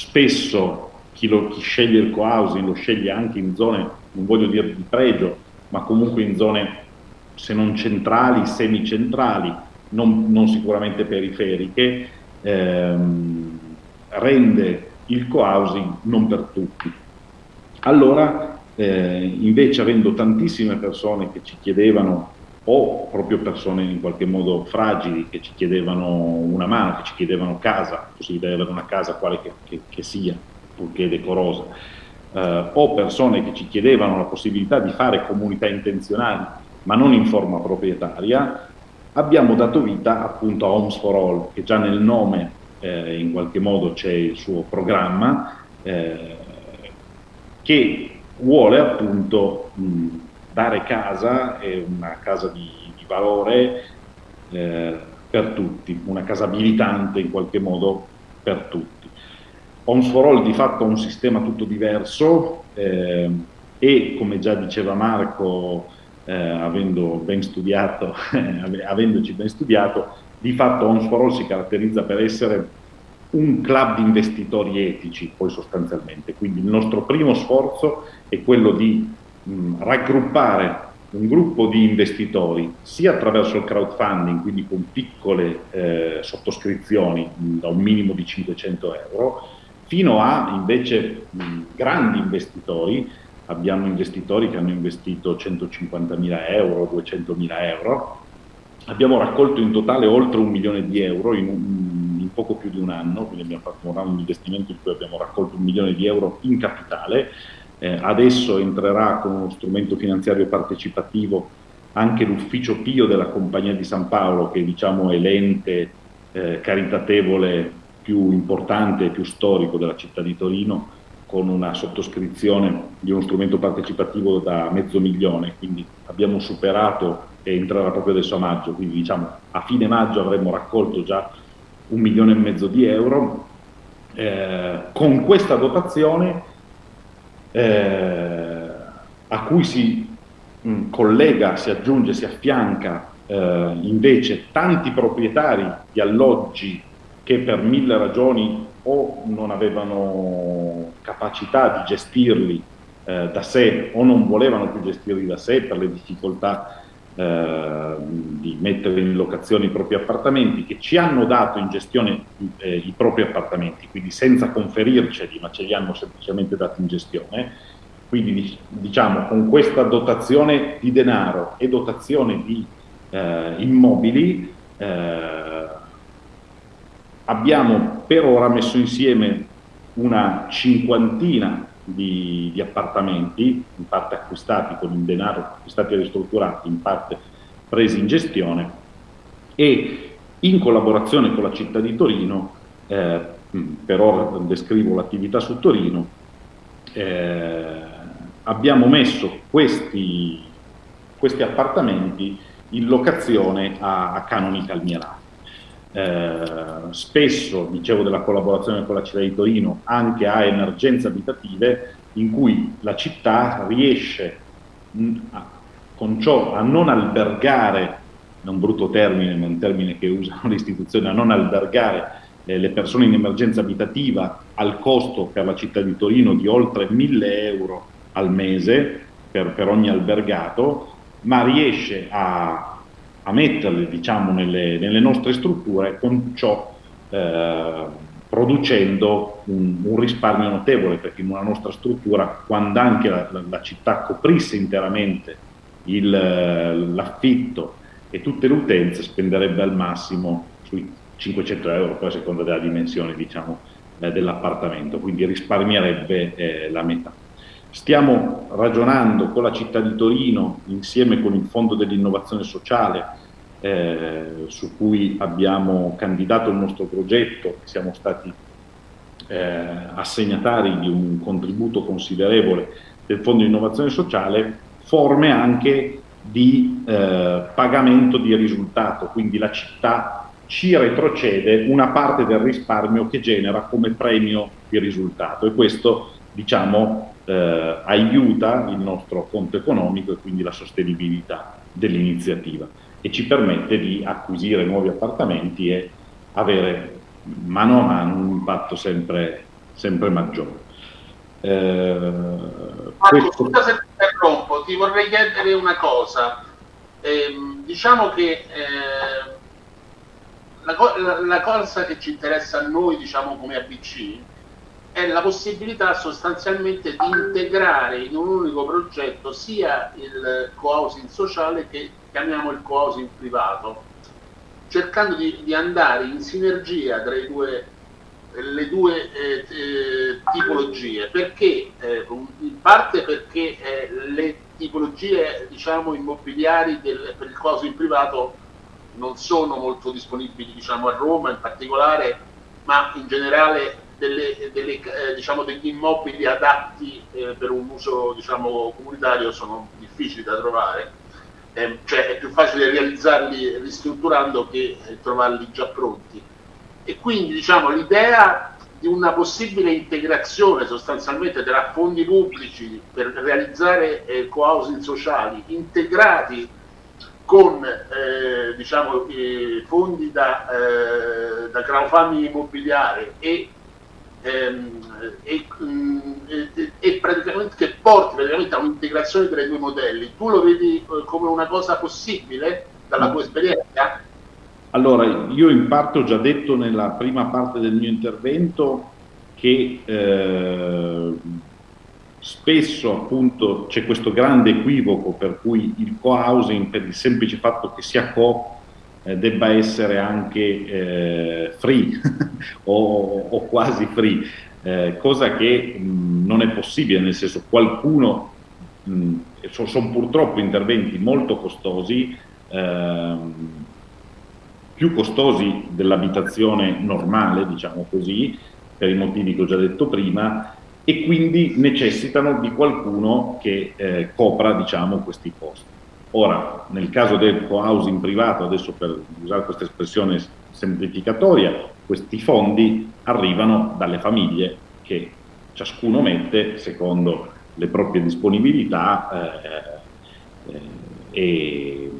[SPEAKER 4] spesso chi, lo, chi sceglie il co-housing lo sceglie anche in zone, non voglio dire di pregio, ma comunque in zone se non centrali, semicentrali, non, non sicuramente periferiche, ehm, rende il co-housing non per tutti. Allora, eh, invece avendo tantissime persone che ci chiedevano o proprio persone in qualche modo fragili che ci chiedevano una mano, che ci chiedevano casa, possibilità di avere una casa quale che, che, che sia, purché decorosa, eh, o persone che ci chiedevano la possibilità di fare comunità intenzionali, ma non in forma proprietaria, abbiamo dato vita appunto a Homes for All, che già nel nome eh, in qualche modo c'è il suo programma, eh, che vuole appunto mh, dare casa, è una casa di, di valore eh, per tutti, una casa abilitante in qualche modo per tutti. Homes for All di fatto ha un sistema tutto diverso eh, e come già diceva Marco, eh, avendo ben studiato, avendoci ben studiato, di fatto Homes for All si caratterizza per essere un club di investitori etici, poi sostanzialmente. Quindi il nostro primo sforzo è quello di mh, raggruppare un gruppo di investitori sia attraverso il crowdfunding, quindi con piccole eh, sottoscrizioni mh, da un minimo di 500 euro, fino a invece mh, grandi investitori. Abbiamo investitori che hanno investito 150.000 euro, 200.000 euro. Abbiamo raccolto in totale oltre un milione di euro in, in poco più di un anno, quindi abbiamo fatto un round di investimento in cui abbiamo raccolto un milione di euro in capitale eh, adesso entrerà con uno strumento finanziario partecipativo anche l'ufficio Pio della Compagnia di San Paolo, che diciamo è l'ente eh, caritatevole più importante e più storico della città di Torino, con una sottoscrizione di uno strumento partecipativo da mezzo milione, quindi abbiamo superato e entrerà proprio adesso a maggio, quindi diciamo a fine maggio avremmo raccolto già un milione e mezzo di euro. Eh, con questa dotazione eh, a cui si mh, mm, collega, si aggiunge, si affianca eh, invece tanti proprietari di alloggi che per mille ragioni o non avevano capacità di gestirli eh, da sé o non volevano più gestirli da sé per le difficoltà eh, di mettere in locazione i propri appartamenti, che ci hanno dato in gestione eh, i propri appartamenti, quindi senza conferirceli, ma ce li hanno semplicemente dati in gestione. Quindi diciamo con questa dotazione di denaro e dotazione di eh, immobili eh, abbiamo per ora messo insieme una cinquantina di, di, appartamenti, in parte acquistati con il denaro, acquistati e ristrutturati, in parte presi in gestione e in collaborazione con la città di Torino, eh, per ora descrivo l'attività su Torino, eh, abbiamo messo questi, questi, appartamenti in locazione a, a canoni calmierati. Eh, spesso, dicevo della collaborazione con la città di Torino, anche a emergenze abitative in cui la città riesce mh, a, con ciò a non albergare, è un brutto termine, ma un termine che usano le istituzioni, a non albergare eh, le persone in emergenza abitativa al costo per la città di Torino di oltre 1000 euro al mese per, per ogni albergato, ma riesce a a metterle diciamo, nelle, nelle, nostre strutture con ciò eh, producendo un, un, risparmio notevole perché in una nostra struttura quando anche la, la, la città coprisse interamente l'affitto e tutte le utenze spenderebbe al massimo sui 500 euro poi a seconda della dimensione diciamo, eh, dell'appartamento. Quindi risparmierebbe eh, la metà Stiamo ragionando con la città di Torino insieme con il Fondo dell'Innovazione Sociale eh, su cui abbiamo candidato il nostro progetto, siamo stati eh, assegnatari di un contributo considerevole del Fondo di Innovazione Sociale, forme anche di eh, pagamento di risultato, quindi la città ci retrocede una parte del risparmio che genera come premio di risultato. E questo diciamo eh, aiuta il nostro conto economico e quindi la sostenibilità dell'iniziativa e ci permette di acquisire nuovi appartamenti e avere mano a mano un impatto sempre, sempre maggiore.
[SPEAKER 2] Eh, Marco, questo... scusa se ti interrompo, ti vorrei chiedere una cosa. Eh, diciamo che eh, la, la, la, cosa che ci interessa a noi, diciamo come ABC, è la possibilità sostanzialmente di integrare in un unico progetto sia il co-housing sociale che chiamiamo il co-housing privato, cercando di, di, andare in sinergia tra due, le due eh, eh, tipologie, perché eh, in parte perché eh, le tipologie diciamo, immobiliari del, per il co-housing privato non sono molto disponibili diciamo, a Roma in particolare, ma in generale delle, delle, eh, diciamo, degli immobili adatti eh, per un uso diciamo, comunitario sono difficili da trovare, eh, cioè è più facile realizzarli ristrutturando che eh, trovarli già pronti. E quindi diciamo, l'idea di una possibile integrazione sostanzialmente tra fondi pubblici per realizzare eh, co-housing sociali integrati con eh, diciamo, eh, fondi da, eh, da crowdfunding immobiliare e ehm, e, mm, e, e, praticamente che porti praticamente a un'integrazione tra i due modelli. Tu lo vedi eh, come una cosa possibile dalla tua esperienza?
[SPEAKER 4] Allora, io in parte ho già detto nella prima parte del mio intervento che eh, spesso appunto c'è questo grande equivoco per cui il co-housing per il semplice fatto che sia co debba essere anche eh, free o, o, quasi free, eh, cosa che mh, non è possibile, nel senso qualcuno, mh, sono, purtroppo interventi molto costosi ehm, più costosi dell'abitazione normale, diciamo così, per i motivi che ho già detto prima, e quindi necessitano di qualcuno che eh, copra diciamo, questi costi. Ora, nel caso del co-housing privato, adesso per usare questa espressione semplificatoria, questi fondi arrivano dalle famiglie che ciascuno mette secondo le proprie disponibilità eh, eh, e,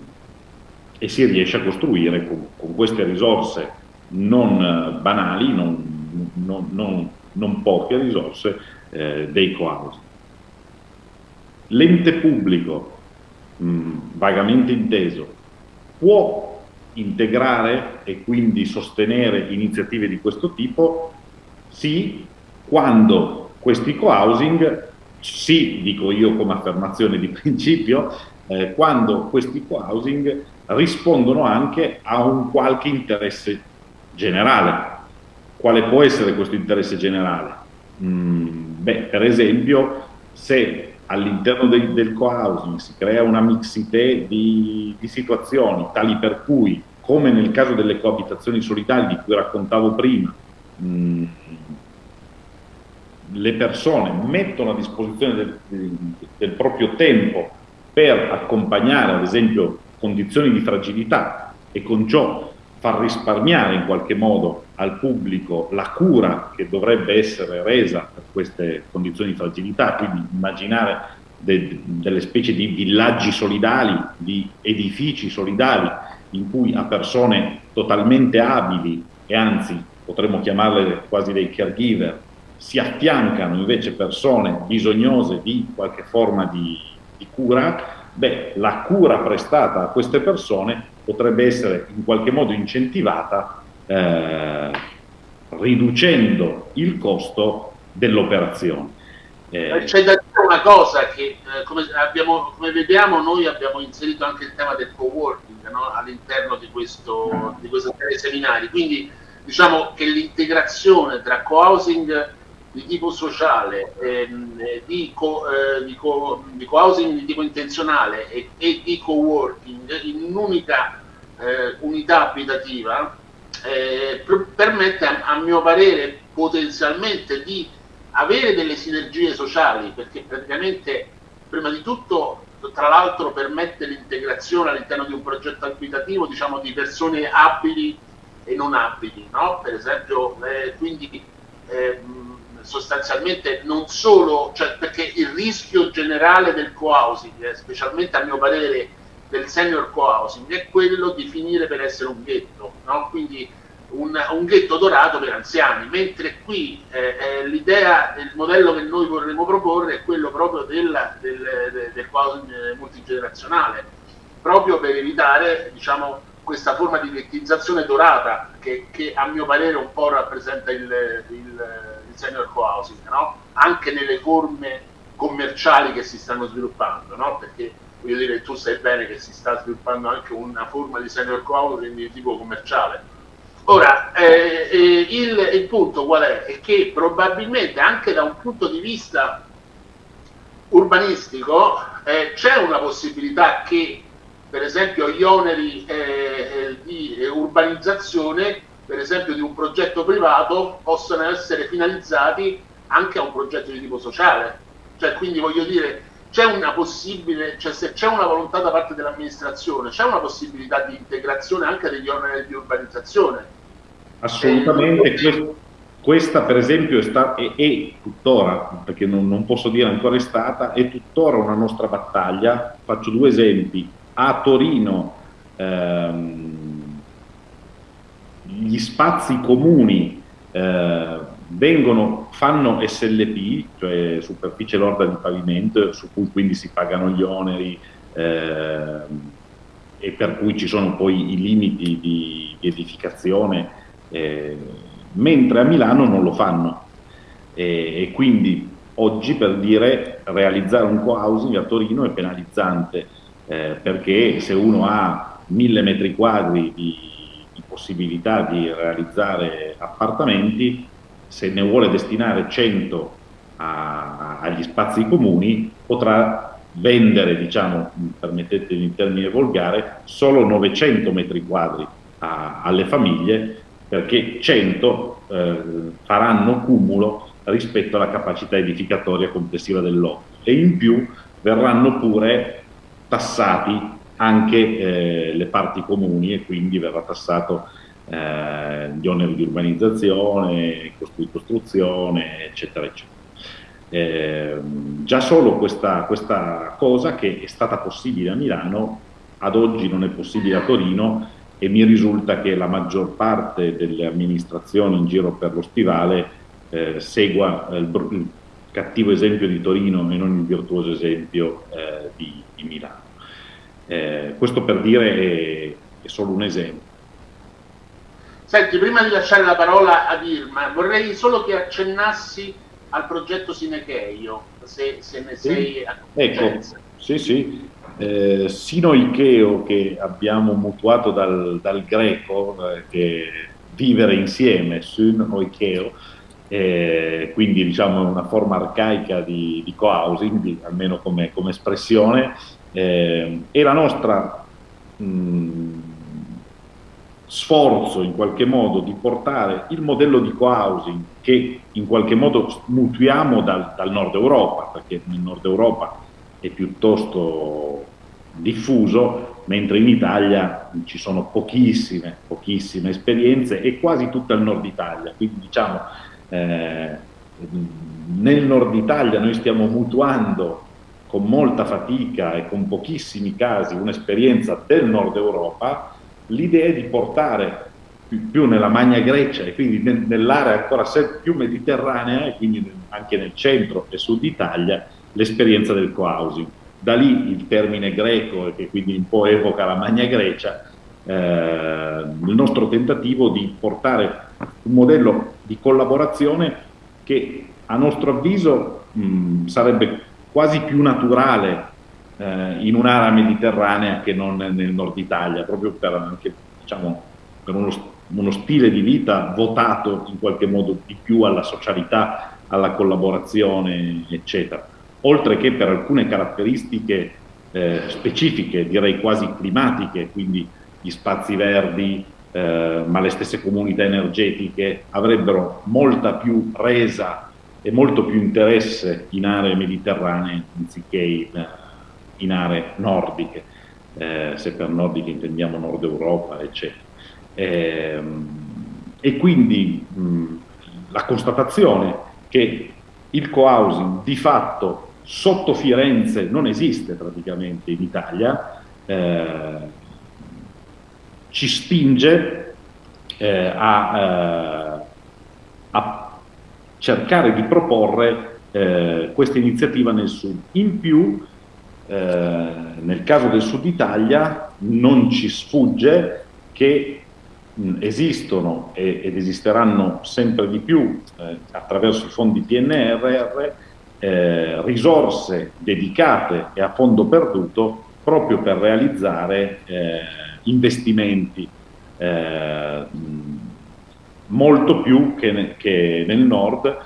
[SPEAKER 4] e, si riesce a costruire con, con queste risorse non banali, non, non, non, non poche risorse, eh, dei co-housing. L'ente pubblico, mh, vagamente inteso, può integrare e quindi sostenere iniziative di questo tipo? Sì, quando questi co-housing, sì, dico io come affermazione di principio, eh, quando questi co-housing rispondono anche a un qualche interesse generale. Quale può essere questo interesse generale? Mm, beh, per esempio, se all'interno del, del co-housing si crea una mixité di, di, situazioni tali per cui, come nel caso delle coabitazioni solidali di cui raccontavo prima, mm, le persone mettono a disposizione del, del proprio tempo per accompagnare ad esempio condizioni di fragilità e con ciò far risparmiare in qualche modo al pubblico la cura che dovrebbe essere resa per queste condizioni di fragilità, quindi immaginare de, delle specie di villaggi solidali, di edifici solidali in cui a persone totalmente abili e anzi potremmo chiamarle quasi dei caregiver, si affiancano invece persone bisognose di qualche forma di, di cura, beh, la cura prestata a queste persone potrebbe essere in qualche modo incentivata eh, riducendo il costo dell'operazione.
[SPEAKER 2] Eh, C'è da dire una cosa che eh, come, abbiamo, come, vediamo noi abbiamo inserito anche il tema del co-working no? all'interno di, questo, di questi seminari, quindi diciamo che l'integrazione tra co-housing di tipo sociale, ehm, di, co, eh, di, co, co-housing di tipo intenzionale e, e di co-working in un'unica eh, unità abitativa eh, permette a, a, mio parere potenzialmente di avere delle sinergie sociali perché praticamente prima di tutto tra l'altro permette l'integrazione all'interno di un progetto abitativo diciamo di persone abili e non abili no? per esempio eh, quindi ehm, sostanzialmente non solo, cioè perché il rischio generale del co-housing, eh, specialmente a mio parere del senior co-housing, è quello di finire per essere un ghetto, no? quindi un, un, ghetto dorato per anziani, mentre qui eh, eh, l'idea, il modello che noi vorremmo proporre è quello proprio del, del, del, co-housing multigenerazionale, proprio per evitare diciamo, questa forma di ghettizzazione dorata che, che, a mio parere un po' rappresenta il, il senior co-housing, no? anche nelle forme commerciali che si stanno sviluppando, no? perché voglio dire, tu sai bene che si sta sviluppando anche una forma di senior co-housing di tipo commerciale. Ora, eh, eh, il, il, punto qual è? È che probabilmente anche da un punto di vista urbanistico eh, c'è una possibilità che per esempio gli oneri eh, eh, di urbanizzazione per esempio di un progetto privato possono essere finalizzati anche a un progetto di tipo sociale. Cioè, quindi voglio dire, c'è una possibile, cioè se c'è una volontà da parte dell'amministrazione, c'è una possibilità di integrazione anche degli oneri di urbanizzazione.
[SPEAKER 4] Assolutamente, eh, questa per esempio è, sta, è, è tuttora, perché non, non, posso dire ancora è stata, è tuttora una nostra battaglia. Faccio due esempi. A Torino ehm, gli spazi comuni eh, vengono, fanno SLP, cioè superficie lorda di pavimento, su cui quindi si pagano gli oneri eh, e per cui ci sono poi i limiti di, di edificazione, eh, mentre a Milano non lo fanno. E, e, quindi oggi per dire realizzare un co-housing a Torino è penalizzante, eh, perché se uno ha mille metri quadri di possibilità di realizzare appartamenti, se ne vuole destinare 100 a, agli spazi comuni, potrà vendere, diciamo, permettetemi in termine volgare, solo 900 metri quadri a, alle famiglie perché 100 eh, faranno cumulo rispetto alla capacità edificatoria complessiva del lotto e in più verranno pure tassati anche eh, le parti comuni e quindi verrà tassato eh, gli oneri di urbanizzazione, di costruzione, eccetera, eccetera. Eh, già solo questa, questa cosa che è stata possibile a Milano, ad oggi non è possibile a Torino e mi risulta che la maggior parte delle amministrazioni in giro per lo stivale eh, segua il, il, cattivo esempio di Torino e non il virtuoso esempio eh, di, di, Milano. Eh, questo per dire è, è solo un esempio.
[SPEAKER 2] Senti, prima di lasciare la parola ad Irma, vorrei solo che accennassi al progetto Sinecheio, se, se ne sei a
[SPEAKER 4] Ecco, sì, sì. Eh, Sino Ikeo, che abbiamo mutuato dal, dal greco, eh, che vivere insieme, Sun eh, quindi diciamo una forma arcaica di, di co-housing, almeno come, come espressione, eh, e la nostra mh, sforzo in qualche modo di portare il modello di co-housing che in qualche modo mutuiamo dal, dal, nord Europa, perché nel nord Europa è piuttosto diffuso, mentre in Italia ci sono pochissime, pochissime esperienze e quasi tutta il nord Italia, quindi diciamo eh, nel nord Italia noi stiamo mutuando con molta fatica e con pochissimi casi un'esperienza del nord Europa, l'idea è di portare più, nella Magna Grecia e quindi nell'area ancora più mediterranea e quindi anche nel centro e sud Italia l'esperienza del co-housing. Da lì il termine greco che quindi un po' evoca la Magna Grecia, eh, il nostro tentativo di portare un modello di collaborazione che a nostro avviso mh, sarebbe quasi più naturale eh, in un'area mediterranea che non nel nord Italia, proprio per, anche, diciamo, per uno, uno, stile di vita votato in qualche modo di più alla socialità, alla collaborazione, eccetera. Oltre che per alcune caratteristiche eh, specifiche, direi quasi climatiche, quindi gli spazi verdi, eh, ma le stesse comunità energetiche avrebbero molta più resa e molto più interesse in aree mediterranee anziché in, in aree nordiche, eh, se per nordiche intendiamo Nord Europa, eccetera. Eh, e quindi mh, la constatazione che il co-housing di fatto sotto Firenze non esiste praticamente in Italia, eh, ci spinge eh, a, eh, a, cercare di proporre eh, questa iniziativa nel sud. In più eh, nel caso del Sud Italia non ci sfugge che mh, esistono e, ed esisteranno sempre di più eh, attraverso i fondi PNRR eh, risorse dedicate e a fondo perduto proprio per realizzare eh, investimenti eh, molto più che, ne, che nel nord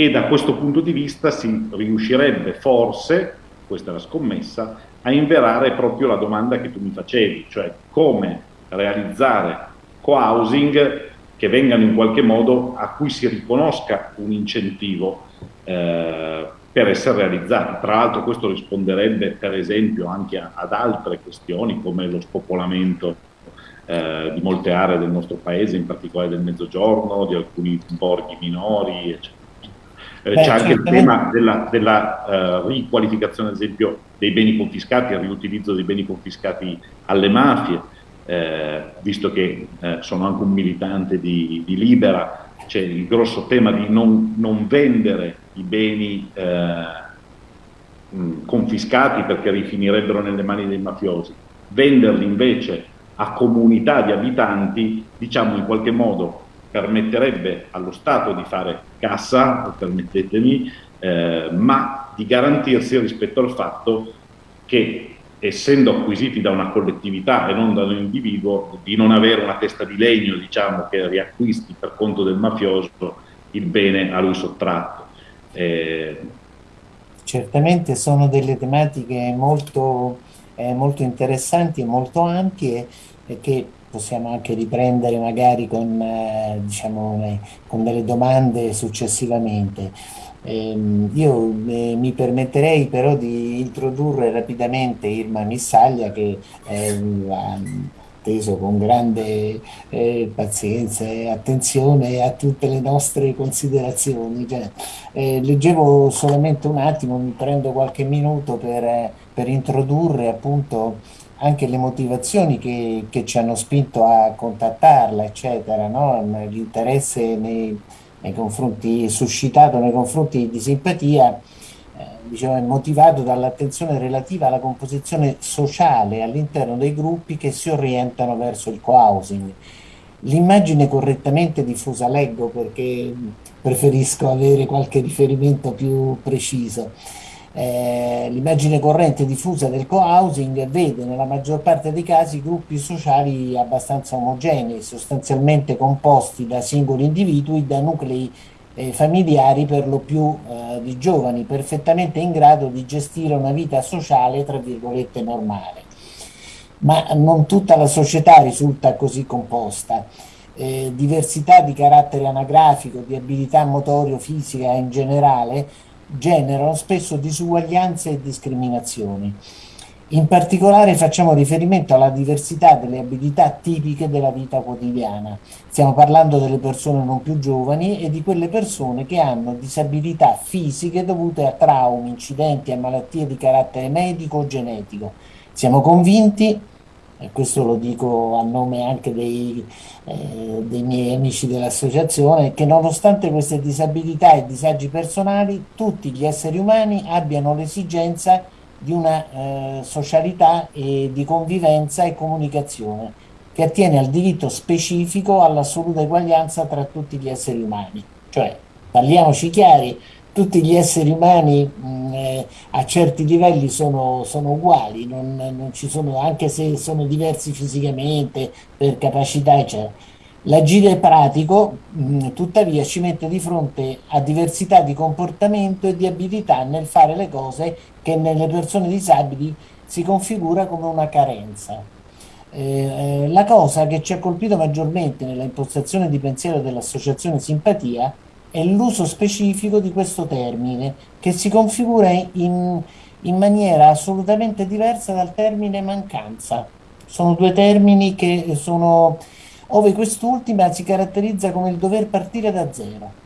[SPEAKER 4] e da questo punto di vista si riuscirebbe forse, questa è la scommessa, a inverare proprio la domanda che tu mi facevi, cioè come realizzare co-housing che vengano in qualche modo a cui si riconosca un incentivo eh, per essere realizzati. Tra l'altro questo risponderebbe per esempio anche a, ad altre questioni come lo spopolamento eh, di molte aree del nostro paese, in particolare del mezzogiorno, di alcuni borghi minori, eccetera. Eh, c'è anche il tema della, della uh, riqualificazione, ad esempio, dei beni confiscati, il riutilizzo dei beni confiscati alle mafie, eh, visto che eh, sono anche un militante di, di, Libera, c'è il grosso tema di non, non vendere i beni eh, mh, confiscati perché rifinirebbero nelle mani dei mafiosi, venderli invece a comunità di abitanti, diciamo in qualche modo permetterebbe allo Stato di fare cassa, permettetemi, eh, ma di garantirsi rispetto al fatto che essendo acquisiti da una collettività e non da un individuo, di non avere una testa di legno diciamo, che riacquisti per conto del mafioso il bene a lui sottratto.
[SPEAKER 5] Eh... Certamente sono delle tematiche molto eh, molto interessanti e molto ampie che possiamo anche riprendere magari con, eh, diciamo, eh, con delle domande successivamente. Ehm, io eh, mi permetterei però di introdurre rapidamente Irma Missaglia che ha atteso con grande eh, pazienza e attenzione a tutte le nostre considerazioni. Cioè, eh, leggevo solamente un attimo, mi prendo qualche minuto per, per introdurre appunto anche le motivazioni che, che, ci hanno spinto a contattarla, eccetera, no? l'interesse nei, nei, confronti, suscitato nei confronti di simpatia, eh, diciamo, è motivato dall'attenzione relativa alla composizione sociale all'interno dei gruppi che si orientano verso il co-housing. L'immagine correttamente diffusa leggo perché preferisco avere qualche riferimento più preciso eh, l'immagine corrente diffusa del co-housing vede nella maggior parte dei casi gruppi sociali abbastanza omogenei, sostanzialmente composti da singoli individui, da nuclei eh, familiari per lo più eh, di giovani, perfettamente in grado di gestire una vita sociale, tra virgolette, normale. Ma non tutta la società risulta così composta. Eh, diversità di carattere anagrafico, di abilità motorio-fisica in generale, generano spesso disuguaglianze e discriminazioni. In particolare facciamo riferimento alla diversità delle abilità tipiche della vita quotidiana. Stiamo parlando delle persone non più giovani e di quelle persone che hanno disabilità fisiche dovute a traumi, incidenti e malattie di carattere medico o genetico. Siamo convinti e questo lo dico a nome anche dei, eh, dei miei amici dell'associazione, che nonostante queste disabilità e disagi personali, tutti gli esseri umani abbiano l'esigenza di una eh, socialità e di convivenza e comunicazione che attiene al diritto specifico all'assoluta eguaglianza tra tutti gli esseri umani. Cioè, parliamoci chiari, tutti gli esseri umani mh, eh, a certi livelli sono, sono uguali, non, non sono, anche se sono diversi fisicamente, per capacità, eccetera. L'agire pratico, mh, tuttavia, ci mette di fronte a diversità di comportamento e di abilità nel fare le cose che nelle persone disabili si configura come una carenza. Eh, eh la cosa che ci ha colpito maggiormente nella impostazione di pensiero dell'associazione Simpatia è l'uso specifico di questo termine che si configura in, in maniera assolutamente diversa dal termine mancanza. Sono due termini che sono, ove quest'ultima si caratterizza come il dover partire da zero.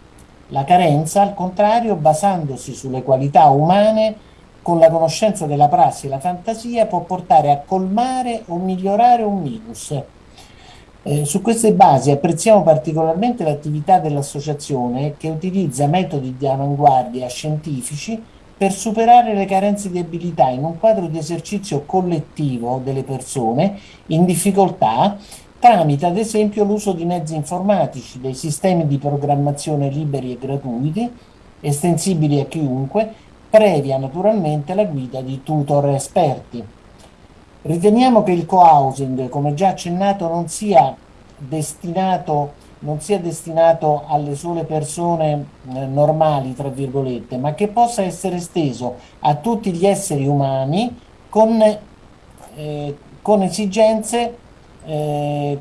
[SPEAKER 5] La carenza, al contrario, basandosi sulle qualità umane, con la conoscenza della prassi e la fantasia, può portare a colmare o migliorare un minus eh, su queste basi apprezziamo particolarmente l'attività dell'associazione che utilizza metodi di avanguardia scientifici per superare le carenze di abilità in un quadro di esercizio collettivo delle persone in difficoltà tramite ad esempio l'uso di mezzi informatici, dei sistemi di programmazione liberi e gratuiti, estensibili a chiunque, previa naturalmente la guida di tutor esperti. Riteniamo che il co-housing, come già accennato, non sia destinato, non sia destinato alle sole persone eh, normali, tra virgolette, ma che possa essere esteso a tutti gli esseri umani con, eh, con esigenze, eh,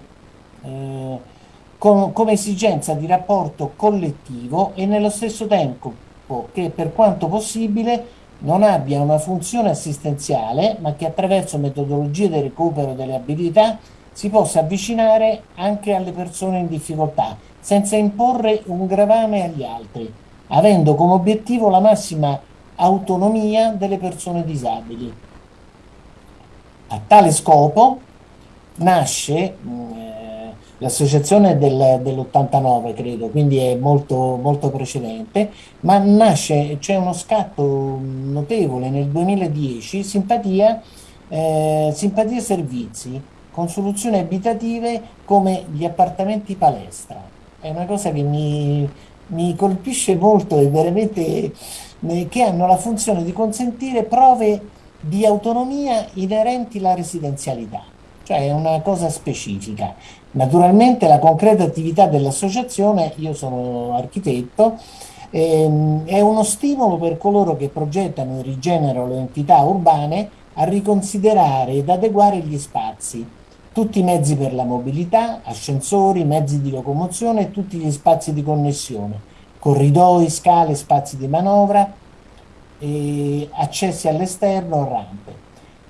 [SPEAKER 5] eh, con, come esigenza di rapporto collettivo e nello stesso tempo che per quanto possibile non abbia una funzione assistenziale, ma che attraverso metodologie di recupero delle abilità si possa avvicinare anche alle persone in difficoltà, senza imporre un gravame agli altri, avendo come obiettivo la massima autonomia delle persone disabili. A tale scopo nasce eh, l'associazione del, dell'89 credo, quindi è molto, molto precedente, ma nasce, c'è uno scatto notevole nel 2010, simpatia, eh, simpatia servizi, con soluzioni abitative come gli appartamenti palestra. È una cosa che mi, mi colpisce molto e veramente eh, che hanno la funzione di consentire prove di autonomia inerenti alla residenzialità, cioè è una cosa specifica. Naturalmente la concreta attività dell'associazione, io sono architetto, ehm, è uno stimolo per coloro che progettano e rigenerano le entità urbane a riconsiderare ed adeguare gli spazi, tutti i mezzi per la mobilità, ascensori, mezzi di locomozione e tutti gli spazi di connessione, corridoi, scale, spazi di manovra, accessi all'esterno, rampe.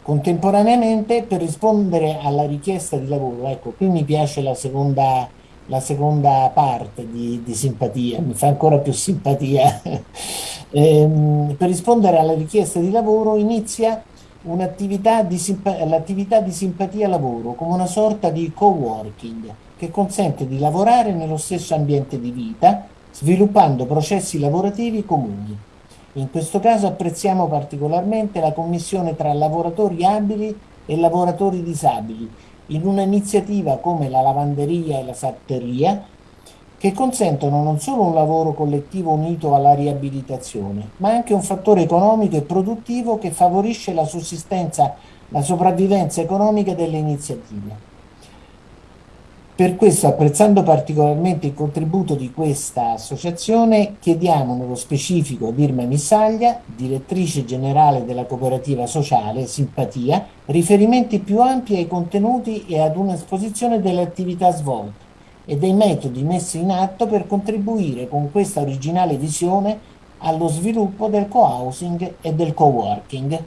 [SPEAKER 5] Contemporaneamente per rispondere alla richiesta di lavoro, ecco qui mi piace la seconda, la seconda parte di, di, simpatia, mi fa ancora più simpatia, ehm, per rispondere alla richiesta di lavoro inizia un'attività di, l'attività di simpatia lavoro come una sorta di co-working che consente di lavorare nello stesso ambiente di vita sviluppando processi lavorativi comuni. In questo caso apprezziamo particolarmente la commissione tra lavoratori abili e lavoratori disabili in un'iniziativa come la lavanderia e la sarteria che consentono non solo un lavoro collettivo unito alla riabilitazione, ma anche un fattore economico e produttivo che favorisce la sussistenza, la sopravvivenza economica delle iniziative. Per questo, apprezzando particolarmente il contributo di questa associazione, chiediamo nello specifico ad Irma Missaglia, direttrice generale della cooperativa sociale Simpatia, riferimenti più ampi ai contenuti e ad un'esposizione delle attività svolte e dei metodi messi in atto per contribuire con questa originale visione allo sviluppo del co-housing e del co-working.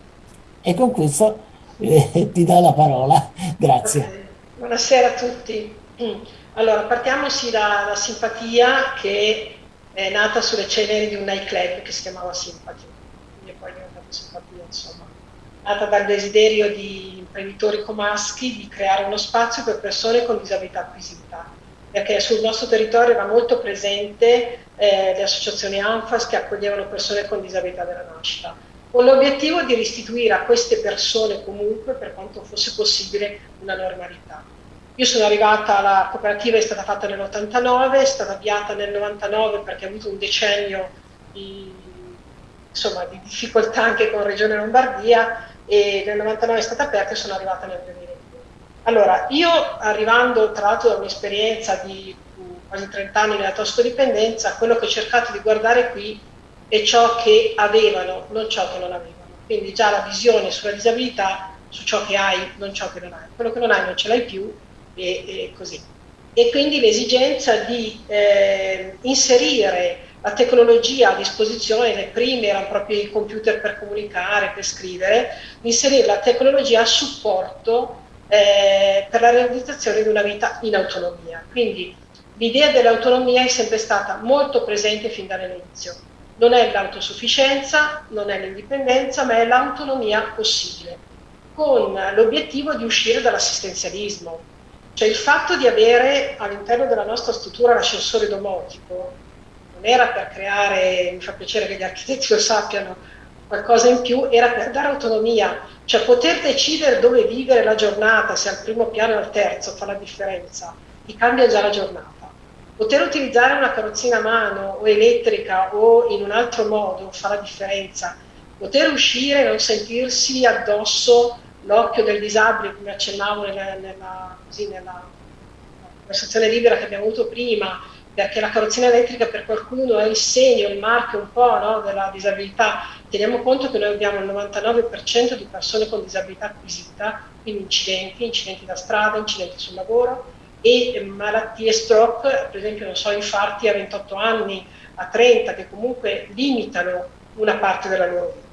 [SPEAKER 5] E con questo eh, ti do la parola. Grazie.
[SPEAKER 6] Buonasera a tutti. Mm. Allora, partiamo sì da, da, Simpatia che è nata sulle ceneri di un nightclub che si chiamava Sympathy, quindi poi è diventata Simpatia, insomma. Nata dal desiderio di imprenditori comaschi di creare uno spazio per persone con disabilità acquisita, perché sul nostro territorio era molto presente eh, le associazioni ANFAS che accoglievano persone con disabilità della nascita, con l'obiettivo di restituire a queste persone comunque, per quanto fosse possibile, una normalità. Io sono arrivata, la cooperativa è stata fatta nell'89, è stata avviata nel 99 perché ha avuto un decennio di, insomma, di difficoltà anche con Regione Lombardia e nel 99 è stata aperta e sono arrivata nel 2002. Allora, io arrivando tra l'altro da un'esperienza di quasi 30 anni nella tossicodipendenza, quello che ho cercato di guardare qui è ciò che avevano, non ciò che non avevano. Quindi già la visione sulla disabilità, su ciò che hai, non ciò che non hai. Quello che non hai non ce l'hai più e, e così. E quindi l'esigenza di eh, inserire la tecnologia a disposizione, le prime erano proprio i computer per comunicare, per scrivere, inserire la tecnologia a supporto eh, per la realizzazione di una vita in autonomia. Quindi l'idea dell'autonomia è sempre stata molto presente fin dall'inizio. Non è l'autosufficienza, non è l'indipendenza, ma è l'autonomia possibile, con l'obiettivo di uscire dall'assistenzialismo cioè il fatto di avere all'interno della nostra struttura l'ascensore domotico non era per creare, mi fa piacere che gli architetti lo sappiano, qualcosa in più, era per dare autonomia, cioè poter decidere dove vivere la giornata, se al primo piano o al terzo fa la differenza, ti cambia già la giornata. Poter utilizzare una carrozzina a mano o elettrica o in un altro modo fa la differenza. Poter uscire e non sentirsi addosso l'occhio del disabile, come accennavo nella, nella, così, nella conversazione libera che abbiamo avuto prima, perché la carrozzina elettrica per qualcuno è il segno, il marchio un po' no, della disabilità. Teniamo conto che noi abbiamo il 99% di persone con disabilità acquisita, quindi incidenti, incidenti da strada, incidenti sul lavoro e malattie stroke, per esempio, non so, infarti a 28 anni, a 30, che comunque limitano una parte della loro vita.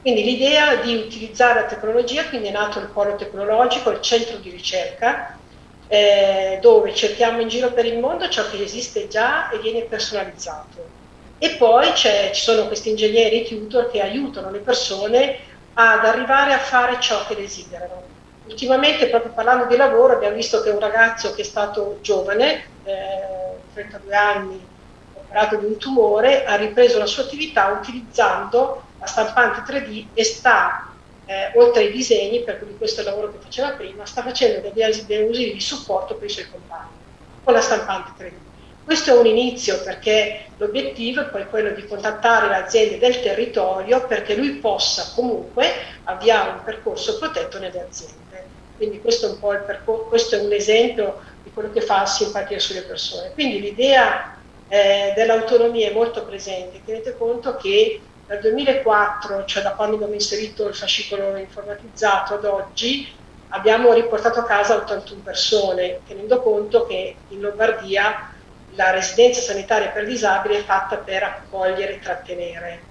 [SPEAKER 6] Quindi l'idea di utilizzare la tecnologia, quindi è nato il polo tecnologico, il centro di ricerca, eh, dove cerchiamo in giro per il mondo ciò che esiste già e viene personalizzato. E poi ci sono questi ingegneri tutor che aiutano le persone ad arrivare a fare ciò che desiderano. Ultimamente, proprio parlando di lavoro, abbiamo visto che un ragazzo che è stato giovane, eh, 32 anni, operato di un tumore, ha ripreso la sua attività utilizzando la stampante 3D e sta, eh, oltre ai disegni, per cui questo è il lavoro che faceva prima, sta facendo degli, degli usi di supporto per i suoi compagni con la stampante 3D. Questo è un inizio perché l'obiettivo è poi quello di contattare le aziende del territorio perché lui possa comunque avviare un percorso protetto nelle aziende. Quindi questo è un, po' il percor- questo è un esempio di quello che fa simpatia sulle persone. Quindi l'idea eh, dell'autonomia è molto presente. Tenete conto che dal 2004, cioè da quando abbiamo inserito il fascicolo informatizzato ad oggi, abbiamo riportato a casa 81 persone, tenendo conto che in Lombardia la residenza sanitaria per disabili è fatta per accogliere e trattenere.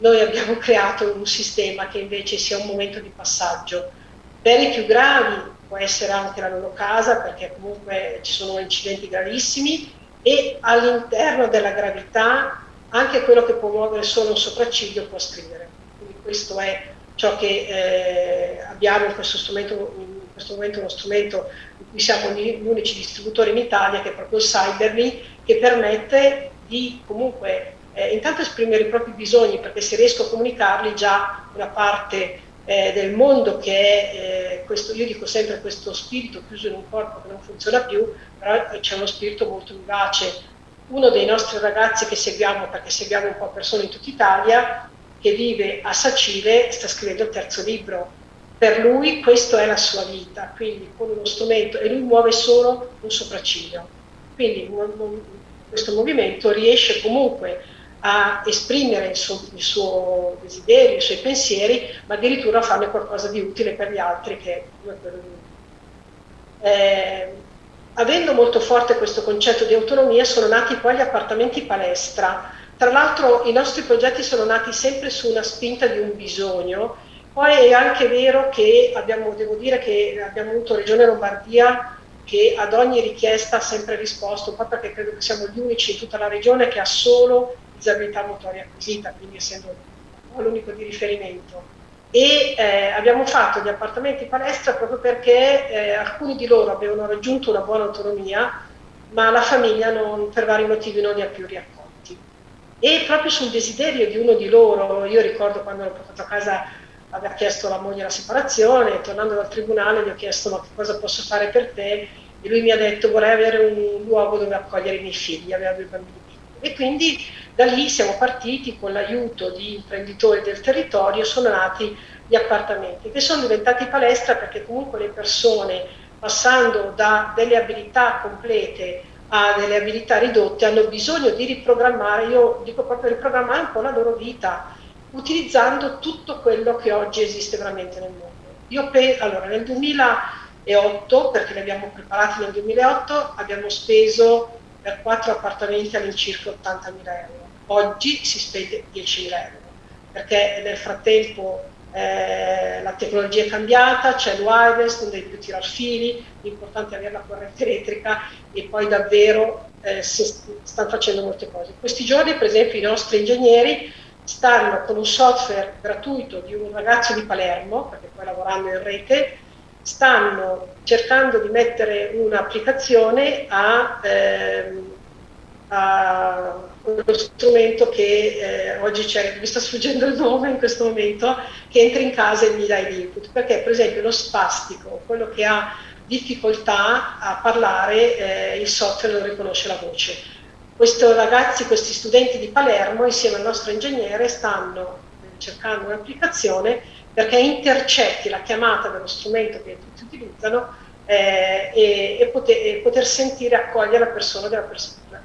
[SPEAKER 6] Noi abbiamo creato un sistema che invece sia un momento di passaggio. Per i più gravi può essere anche la loro casa perché comunque ci sono incidenti gravissimi e all'interno della gravità anche quello che può muovere solo un sopracciglio può scrivere. Quindi questo è ciò che eh, abbiamo in questo, in questo, momento, uno strumento in cui siamo gli unici distributori in Italia, che è proprio il Cyberly, che permette di comunque eh, intanto esprimere i propri bisogni, perché se riesco a comunicarli già una parte eh, del mondo che è eh, questo, io dico sempre questo spirito chiuso in un corpo che non funziona più, però c'è uno spirito molto vivace. Uno dei nostri ragazzi che seguiamo, perché seguiamo un po' persone in tutta Italia, che vive a Sacile, sta scrivendo il terzo libro. Per lui questa è la sua vita, quindi con uno strumento, e lui muove solo un sopracciglio. Quindi questo movimento riesce comunque a esprimere il suo, il suo, desiderio, i suoi pensieri, ma addirittura a farne qualcosa di utile per gli altri che come quello di eh, avendo molto forte questo concetto di autonomia sono nati poi gli appartamenti palestra. Tra l'altro i nostri progetti sono nati sempre su una spinta di un bisogno, poi è anche vero che abbiamo, devo dire che abbiamo avuto Regione Lombardia che ad ogni richiesta ha sempre risposto, un po' perché credo che siamo gli unici in tutta la regione che ha solo disabilità motoria acquisita, quindi essendo l'unico di riferimento. E eh, abbiamo fatto gli appartamenti palestra proprio perché eh, alcuni di loro avevano raggiunto una buona autonomia, ma la famiglia non, per vari motivi non li ha più riaccolti. E proprio sul desiderio di uno di loro, io ricordo quando l'ho portato a casa aveva chiesto alla moglie la separazione, tornando dal tribunale gli ho chiesto ma che cosa posso fare per te e lui mi ha detto vorrei avere un luogo dove accogliere i miei figli, aveva due bambini. E quindi da lì siamo partiti con l'aiuto di imprenditori del territorio, sono nati gli appartamenti che sono diventati palestra perché comunque le persone passando da delle abilità complete a delle abilità ridotte hanno bisogno di riprogrammare, io dico proprio riprogrammare un po' la loro vita, utilizzando tutto quello che oggi esiste veramente nel mondo. Io penso, allora nel 2008, perché li abbiamo preparati nel 2008, abbiamo speso per quattro appartamenti all'incirca 80.000 euro oggi si spende 10.000 euro, perché nel frattempo eh, la tecnologia è cambiata, c'è il wireless, non devi più tirare fili, l'importante è avere la corrente elettrica e poi davvero eh, stanno facendo molte cose. Questi giorni, per esempio, i nostri ingegneri stanno con un software gratuito di un ragazzo di Palermo, perché poi lavorando in rete, stanno cercando di mettere un'applicazione a, ehm, a quello strumento che eh, oggi c'è, mi sta sfuggendo il nome in questo momento, che entra in casa e gli dà l'input, perché per esempio lo spastico, quello che ha difficoltà a parlare, eh, il software non riconosce la voce. Questi ragazzi, questi studenti di Palermo, insieme al nostro ingegnere, stanno cercando un'applicazione perché intercetti la chiamata dello strumento che tutti utilizzano eh, e, e, poter, e, poter, sentire accogliere la persona della persona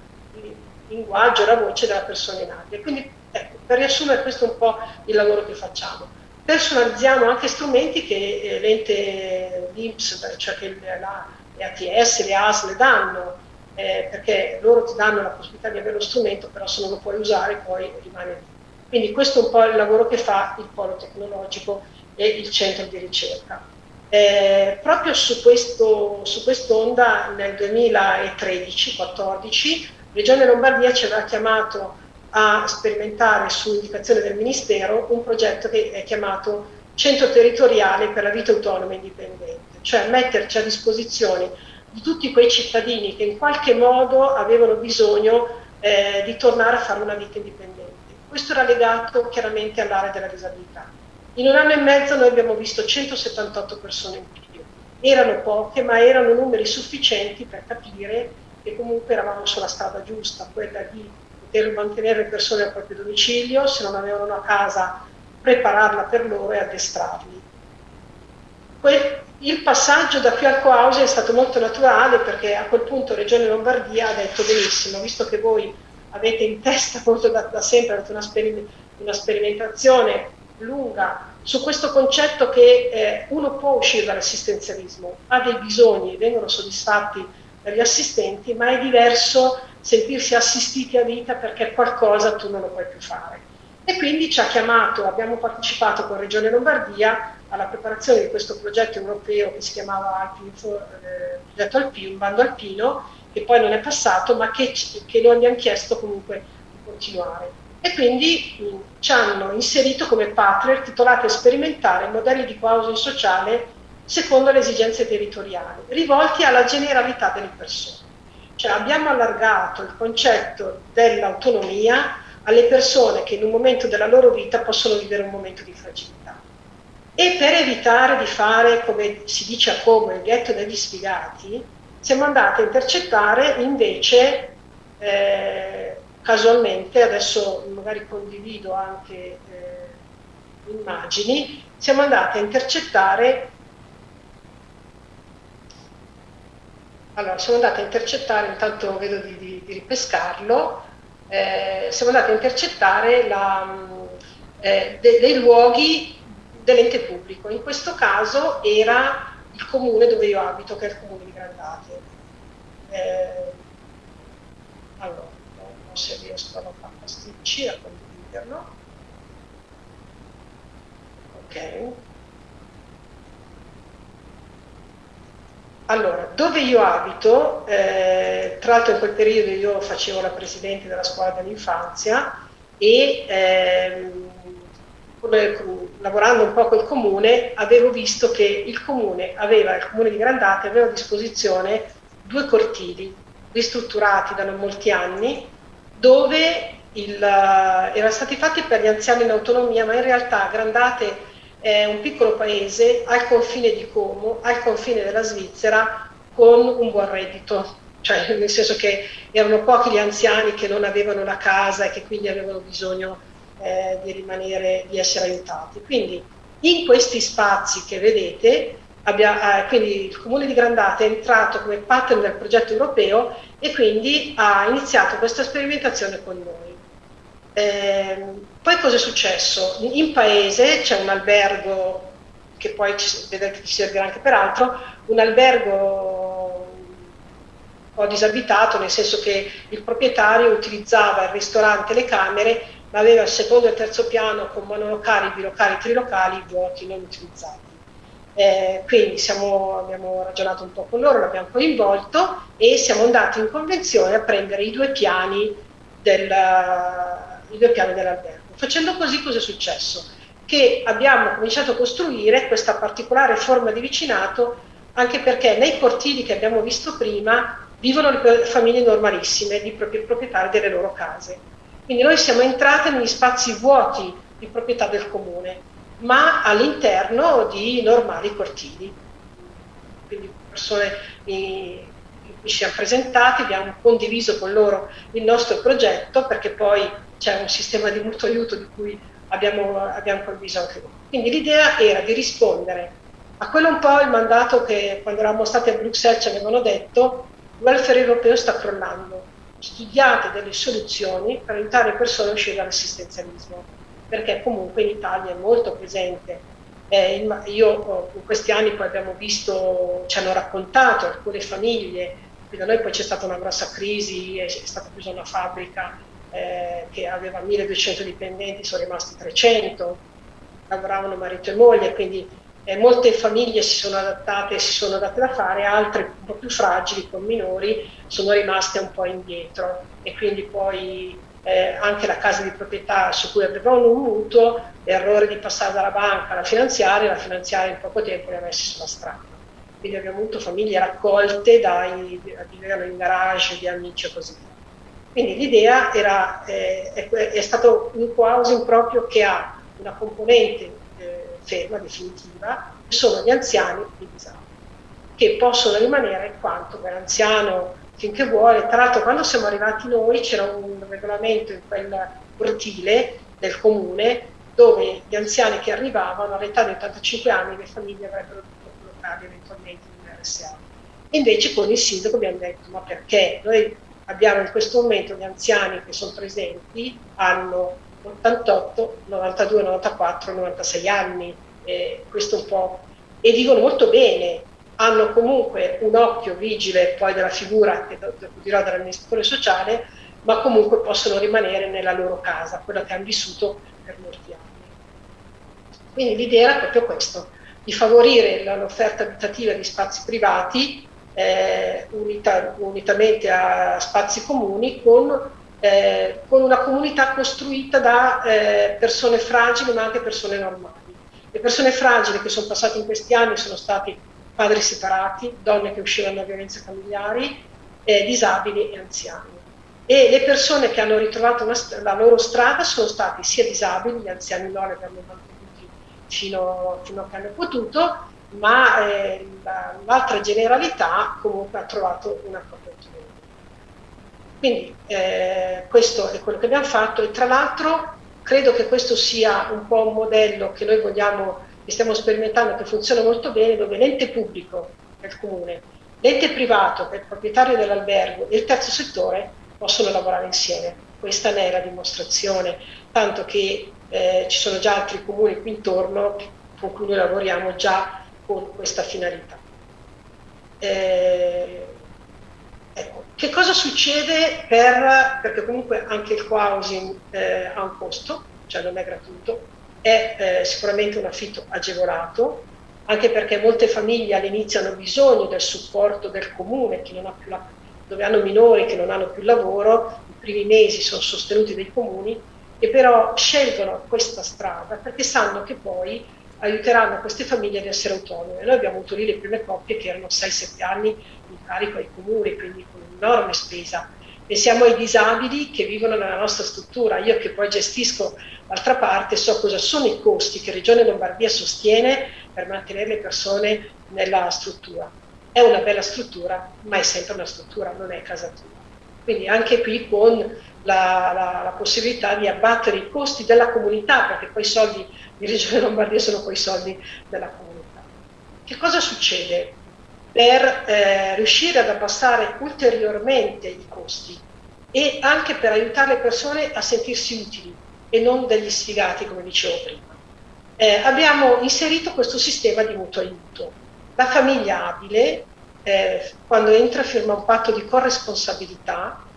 [SPEAKER 6] linguaggio, la voce della persona in aria. Quindi, ecco, per riassumere, questo è un po' il lavoro che facciamo. Personalizziamo anche strumenti che eh, l'ente l'INPS, cioè che la, le ATS, le ASL danno, eh, perché loro ti danno la possibilità di avere lo strumento, però se non lo puoi usare poi rimane lì. Quindi questo è un po' il lavoro che fa il polo tecnologico e il centro di ricerca. Eh, proprio su, questo, su quest'onda nel 2013-14 Regione Lombardia ci aveva chiamato a sperimentare su indicazione del Ministero un progetto che è chiamato Centro Territoriale per la Vita Autonoma e Indipendente, cioè metterci a disposizione di tutti quei cittadini che in qualche modo avevano bisogno eh, di tornare a fare una vita indipendente. Questo era legato chiaramente all'area della disabilità. In un anno e mezzo noi abbiamo visto 178 persone in più. Erano poche, ma erano numeri sufficienti per capire che comunque eravamo sulla strada giusta, quella di poter mantenere le persone al proprio domicilio, se non avevano una casa prepararla per loro e addestrarli. il passaggio da qui al Coause è stato molto naturale perché a quel punto Regione Lombardia ha detto benissimo, visto che voi avete in testa molto da, da sempre, avete una una sperimentazione lunga su questo concetto che eh, uno può uscire dall'assistenzialismo, ha dei bisogni, vengono soddisfatti dagli assistenti, ma è diverso sentirsi assistiti a vita perché qualcosa tu non lo puoi più fare. E quindi ci ha chiamato, abbiamo partecipato con Regione Lombardia alla preparazione di questo progetto europeo che si chiamava Alpinfo, eh, progetto Alpino, un bando alpino, che poi non è passato, ma che, che noi abbiamo chiesto comunque di continuare e quindi mh, ci hanno inserito come partner titolati a sperimentare modelli di coausi sociale secondo le esigenze territoriali, rivolti alla generalità delle persone. Cioè abbiamo allargato il concetto dell'autonomia alle persone che in un momento della loro vita possono vivere un momento di fragilità. E per evitare di fare, come si dice a Como, il ghetto degli sfigati, siamo andati a intercettare invece eh, casualmente, adesso magari condivido anche eh, immagini, siamo andati a intercettare allora siamo andati a intercettare, intanto vedo di, di, di ripescarlo, eh, siamo andati a intercettare la, eh, de, dei luoghi dell'ente pubblico, in questo caso era il comune dove io abito, che è il comune di Grandate. Eh, allora, se riesco a non far pasticci a condividerlo. Ok. Allora, dove io abito, eh, tra l'altro in quel periodo io facevo la presidente della scuola dell'infanzia e ehm, lavorando un po' col comune avevo visto che il comune aveva, il comune di Grandate aveva a disposizione due cortili ristrutturati da non molti anni dove il, uh, erano stati fatti per gli anziani in autonomia, ma in realtà Grandate è un piccolo paese al confine di Como, al confine della Svizzera, con un buon reddito. Cioè, nel senso che erano pochi gli anziani che non avevano la casa e che quindi avevano bisogno eh, di rimanere, di essere aiutati. Quindi in questi spazi che vedete Abbia, eh, quindi il comune di Grandate è entrato come partner del progetto europeo e quindi ha iniziato questa sperimentazione con noi. Eh, poi cosa è successo? In paese c'è un albergo che poi ci, vedrete ci servirà anche per altro, un albergo un po' disabitato, nel senso che il proprietario utilizzava il ristorante e le camere, aveva il secondo e il terzo piano con monolocali, bilocali, trilocali vuoti, non utilizzati. Eh, quindi siamo, abbiamo ragionato un po' con loro, l'abbiamo coinvolto e siamo andati in convenzione a prendere i due piani, del, i piani dell'albergo. Facendo così cosa è successo? Che abbiamo cominciato a costruire questa particolare forma di vicinato anche perché nei cortili che abbiamo visto prima vivono le famiglie normalissime di proprietari delle loro case. Quindi noi siamo entrati negli spazi vuoti di proprietà del comune ma all'interno di normali cortili. Quindi persone in cui ci siamo presentati, abbiamo condiviso con loro il nostro progetto perché poi c'è un sistema di mutuo aiuto di cui abbiamo, abbiamo condiviso anche loro. Quindi l'idea era di rispondere a quello un po' il mandato che quando eravamo stati a Bruxelles ci avevano detto, il welfare europeo sta crollando, studiate delle soluzioni per aiutare persone a uscire dall'assistenzialismo perché comunque in Italia è molto presente. Eh, io in questi anni poi abbiamo visto, ci hanno raccontato alcune famiglie, da noi poi c'è stata una grossa crisi, è, stata chiusa una fabbrica eh, che aveva 1200 dipendenti, sono rimasti 300, lavoravano marito e moglie, quindi eh, molte famiglie si sono adattate, si sono date da fare, altre un po' più fragili, con minori, sono rimaste un po' indietro e quindi poi eh, anche la casa di proprietà su cui avevano un mutuo, l'errore di passare dalla banca alla finanziaria, la finanziaria in poco tempo li ha messi sulla strada. Quindi abbiamo avuto famiglie raccolte dai, vivevano in garage di amici e così via. Quindi l'idea era, eh, è, è, stato un housing proprio che ha una componente ferma, definitiva, sono gli anziani e i disabili, che possono rimanere quanto per anziano finché vuole. Tra l'altro quando siamo arrivati noi c'era un regolamento in quel cortile del comune dove gli anziani che arrivavano all'età di 85 anni le famiglie avrebbero dovuto collocarli eventualmente in RSA. Invece con il sindaco abbiamo detto ma perché? Noi abbiamo in questo momento gli anziani che sono presenti, hanno 88, 92, 94, 96 anni, eh, questo un po', e vivono molto bene, hanno comunque un occhio vigile poi della figura, che dirò dell'amministratore sociale, ma comunque possono rimanere nella loro casa, quella che hanno vissuto per molti anni. Quindi l'idea era proprio questo, di favorire l'offerta abitativa di spazi privati eh, unita, unitamente a spazi comuni con, eh, con, una comunità costruita da eh, persone fragili ma anche persone normali. Le persone fragili che sono passate in questi anni sono stati padri separati, donne che uscivano da violenze familiari, eh, disabili e anziani. E le persone che hanno ritrovato una, la loro strada sono stati sia disabili, gli anziani no, li abbiamo mantenuti fino, fino a che hanno potuto, ma eh, l'altra generalità comunque ha trovato una autonomia. Quindi eh, questo è quello che abbiamo fatto e tra l'altro credo che questo sia un po' un modello che noi vogliamo, che stiamo sperimentando, che funziona molto bene, dove l'ente pubblico, che il comune, l'ente privato, che è il proprietario dell'albergo, e il terzo settore possono lavorare insieme. Questa ne è la dimostrazione, tanto che eh, ci sono già altri comuni qui intorno con cui noi lavoriamo già con questa finalità. Eh, ecco, che cosa succede per, perché comunque anche il co-housing eh, ha un costo, cioè non è gratuito, è eh, sicuramente un affitto agevolato, anche perché molte famiglie all'inizio hanno bisogno del supporto del comune, la, dove hanno minori che non hanno più lavoro, i primi mesi sono sostenuti dai comuni, e però scelgono questa strada perché sanno che poi aiuteranno queste famiglie ad essere autonome. Noi abbiamo avuto lì le prime coppie che erano 6-7 anni carico ai comuni, quindi con un'enorme spesa. Pensiamo ai disabili che vivono nella nostra struttura. Io che poi gestisco d'altra parte so cosa sono i costi che Regione Lombardia sostiene per mantenere le persone nella struttura. È una bella struttura, ma è sempre una struttura, non è casa tua. Quindi anche qui con la, la, la possibilità di abbattere i costi della comunità, perché poi i soldi di Regione Lombardia sono poi i soldi della comunità. Che cosa succede? Per eh, riuscire ad abbassare ulteriormente i costi e anche per aiutare le persone a sentirsi utili e non degli sfigati, come dicevo prima. Eh, abbiamo inserito questo sistema di mutuo aiuto. La famiglia abile, eh, quando entra, firma un patto di corresponsabilità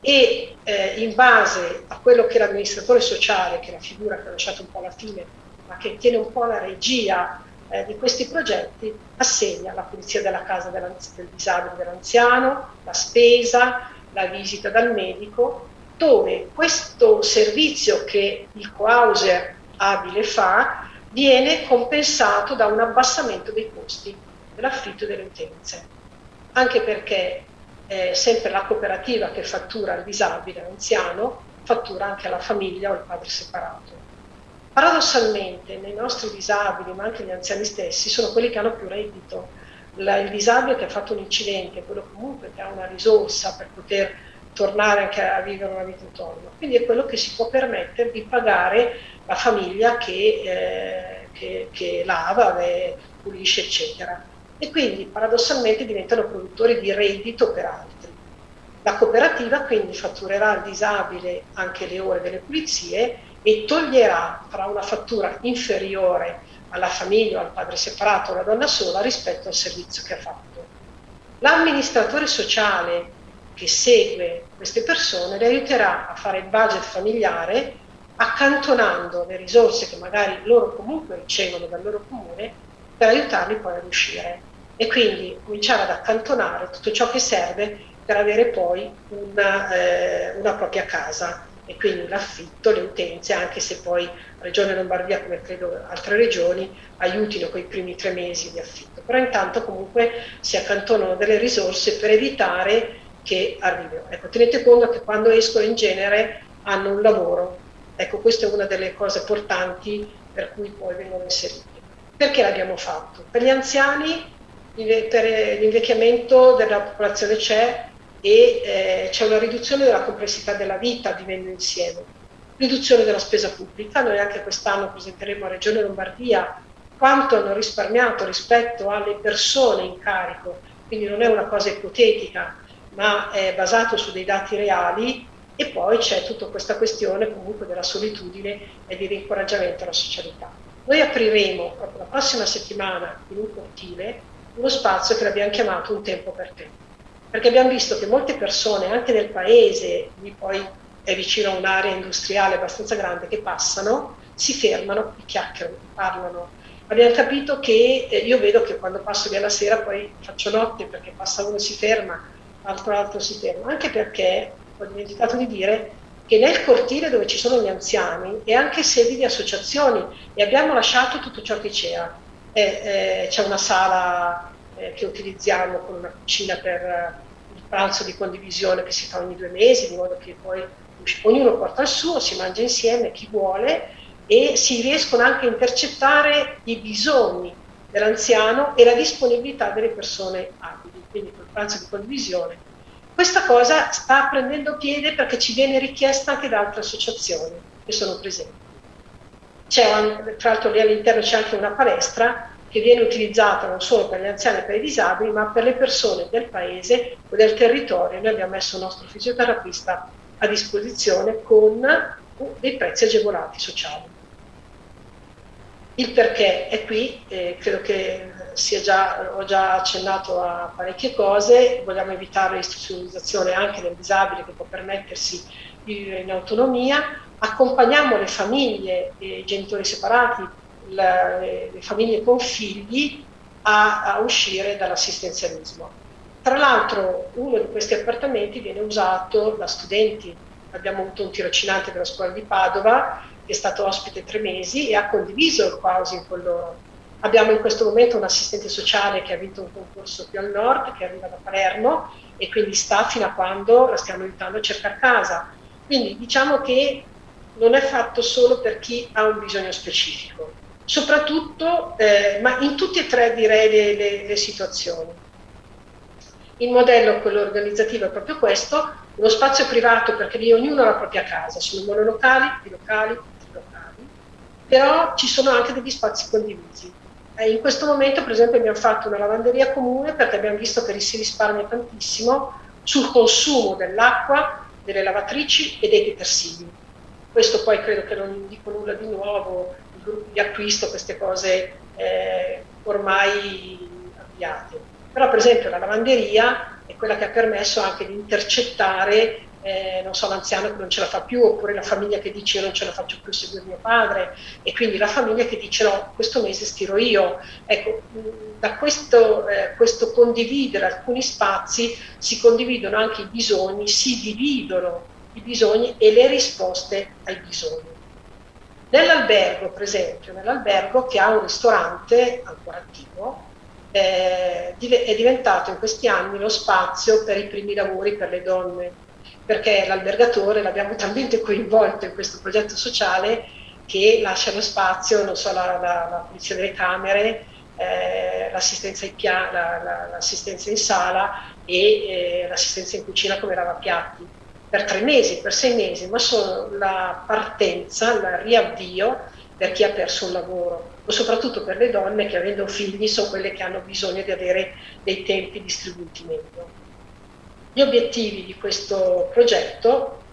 [SPEAKER 6] e eh, in base a quello che l'amministratore sociale, che è la figura che ho lasciato un po' alla fine, ma che tiene un po' la regia eh, di questi progetti, assegna la pulizia della casa del disabile dell'anziano, la spesa, la visita dal medico, dove questo servizio che il co-houser abile fa viene compensato da un abbassamento dei costi dell'affitto delle utenze. Anche perché eh, sempre la cooperativa che fattura al disabile, all'anziano, fattura anche alla famiglia o al padre separato. Paradossalmente nei nostri disabili, ma anche gli anziani stessi, sono quelli che hanno più reddito. La, il disabile che ha fatto un incidente, quello comunque che ha una risorsa per poter tornare anche a vivere una vita autonoma. Quindi è quello che si può permettere di pagare la famiglia che, eh, che, che lava, pulisce, eccetera e quindi paradossalmente diventano produttori di reddito per altri. La cooperativa quindi fatturerà al disabile anche le ore delle pulizie e toglierà fra una fattura inferiore alla famiglia o al padre separato o alla donna sola rispetto al servizio che ha fatto. L'amministratore sociale che segue queste persone le aiuterà a fare il budget familiare accantonando le risorse che magari loro comunque ricevono dal loro comune per aiutarli poi ad uscire e quindi cominciare ad accantonare tutto ciò che serve per avere poi una, eh, una propria casa e quindi l'affitto, le utenze, anche se poi Regione Lombardia, come credo altre regioni, aiutino quei primi tre mesi di affitto. Però intanto comunque si accantonano delle risorse per evitare che arrivino. Ecco, tenete conto che quando escono in genere hanno un lavoro. Ecco, questa è una delle cose portanti per cui poi vengono inseriti. Perché l'abbiamo fatto? Per gli anziani per l'invecchiamento della popolazione c'è e eh, c'è una riduzione della complessità della vita vivendo insieme, riduzione della spesa pubblica, noi anche quest'anno presenteremo a Regione Lombardia quanto hanno risparmiato rispetto alle persone in carico, quindi non è una cosa ipotetica, ma è basato su dei dati reali. E poi c'è tutta questa questione comunque della solitudine e di rincoraggiamento alla socialità. Noi apriremo proprio la prossima settimana in un cortile uno spazio che l'abbiamo chiamato Un tempo per te, perché abbiamo visto che molte persone anche nel paese, lì poi è vicino a un'area industriale abbastanza grande, che passano, si fermano chiacchierano, parlano. Abbiamo capito che eh, io vedo che quando passo via la sera poi faccio notte perché passa uno e si ferma, l'altro altro si ferma, anche perché ho dimenticato di dire che nel cortile dove ci sono gli anziani è anche sedi di associazioni e abbiamo lasciato tutto ciò che c'era. Eh, eh, c'è una sala eh, che utilizziamo con una cucina per eh, il pranzo di condivisione che si fa ogni due mesi, di modo che poi ognuno porta il suo, si mangia insieme, chi vuole, e si riescono anche a intercettare i bisogni dell'anziano e la disponibilità delle persone abili, quindi col pranzo di condivisione questa cosa sta prendendo piede perché ci viene richiesta anche da altre associazioni che sono presenti. C'è, tra l'altro lì all'interno c'è anche una palestra che viene utilizzata non solo per gli anziani e per i disabili, ma per le persone del paese o del territorio. Noi abbiamo messo il nostro fisioterapista a disposizione con dei prezzi agevolati sociali. Il perché è qui, eh, credo che già, ho già accennato a parecchie cose, vogliamo evitare l'istituzionalizzazione anche del disabile che può permettersi di vivere in autonomia, accompagniamo le famiglie, i genitori separati, le, le famiglie con figli a, a uscire dall'assistenzialismo. Tra l'altro uno di questi appartamenti viene usato da studenti, abbiamo avuto un tirocinante della scuola di Padova che è stato ospite tre mesi e ha condiviso il housing con loro Abbiamo in questo momento un assistente sociale che ha vinto un concorso più al nord, che arriva da Palermo e quindi sta fino a quando la stiamo aiutando a cercare casa. Quindi diciamo che non è fatto solo per chi ha un bisogno specifico, soprattutto, eh, ma in tutte e tre direi le, le, le situazioni. Il modello, quello organizzativo, è proprio questo, uno spazio privato perché lì ognuno ha la propria casa, sono monolocali, bilocali, locali, però ci sono anche degli spazi condivisi. Eh, in questo momento, per esempio, abbiamo fatto una lavanderia comune perché abbiamo visto che si risparmia tantissimo sul consumo dell'acqua, delle lavatrici e dei detersivi. Questo poi credo che non dico nulla di nuovo, gruppi di acquisto, queste cose eh, ormai avviate. Però per esempio la lavanderia è quella che ha permesso anche di intercettare eh, non so, l'anziano che non ce la fa più, oppure la famiglia che dice io non ce la faccio più seguire mio padre, e quindi la famiglia che dice no, questo mese stiro io. Ecco, da questo, eh, questo condividere alcuni spazi si condividono anche i bisogni, si dividono i bisogni e le risposte ai bisogni. Nell'albergo, per esempio, nell'albergo che ha un ristorante ancora attivo, eh, è diventato in questi anni lo spazio per i primi lavori per le donne perché l'albergatore l'abbiamo talmente coinvolto in questo progetto sociale che lascia lo spazio, non so, la, la, la pulizia delle camere, eh, l'assistenza, in la, l'assistenza in sala e eh, l'assistenza in cucina come lavapiatti per tre mesi, per sei mesi, ma sono la partenza, il riavvio per chi ha perso un lavoro o soprattutto per le donne che avendo figli sono quelle che hanno bisogno di avere dei tempi distribuiti meglio. Gli obiettivi di questo progetto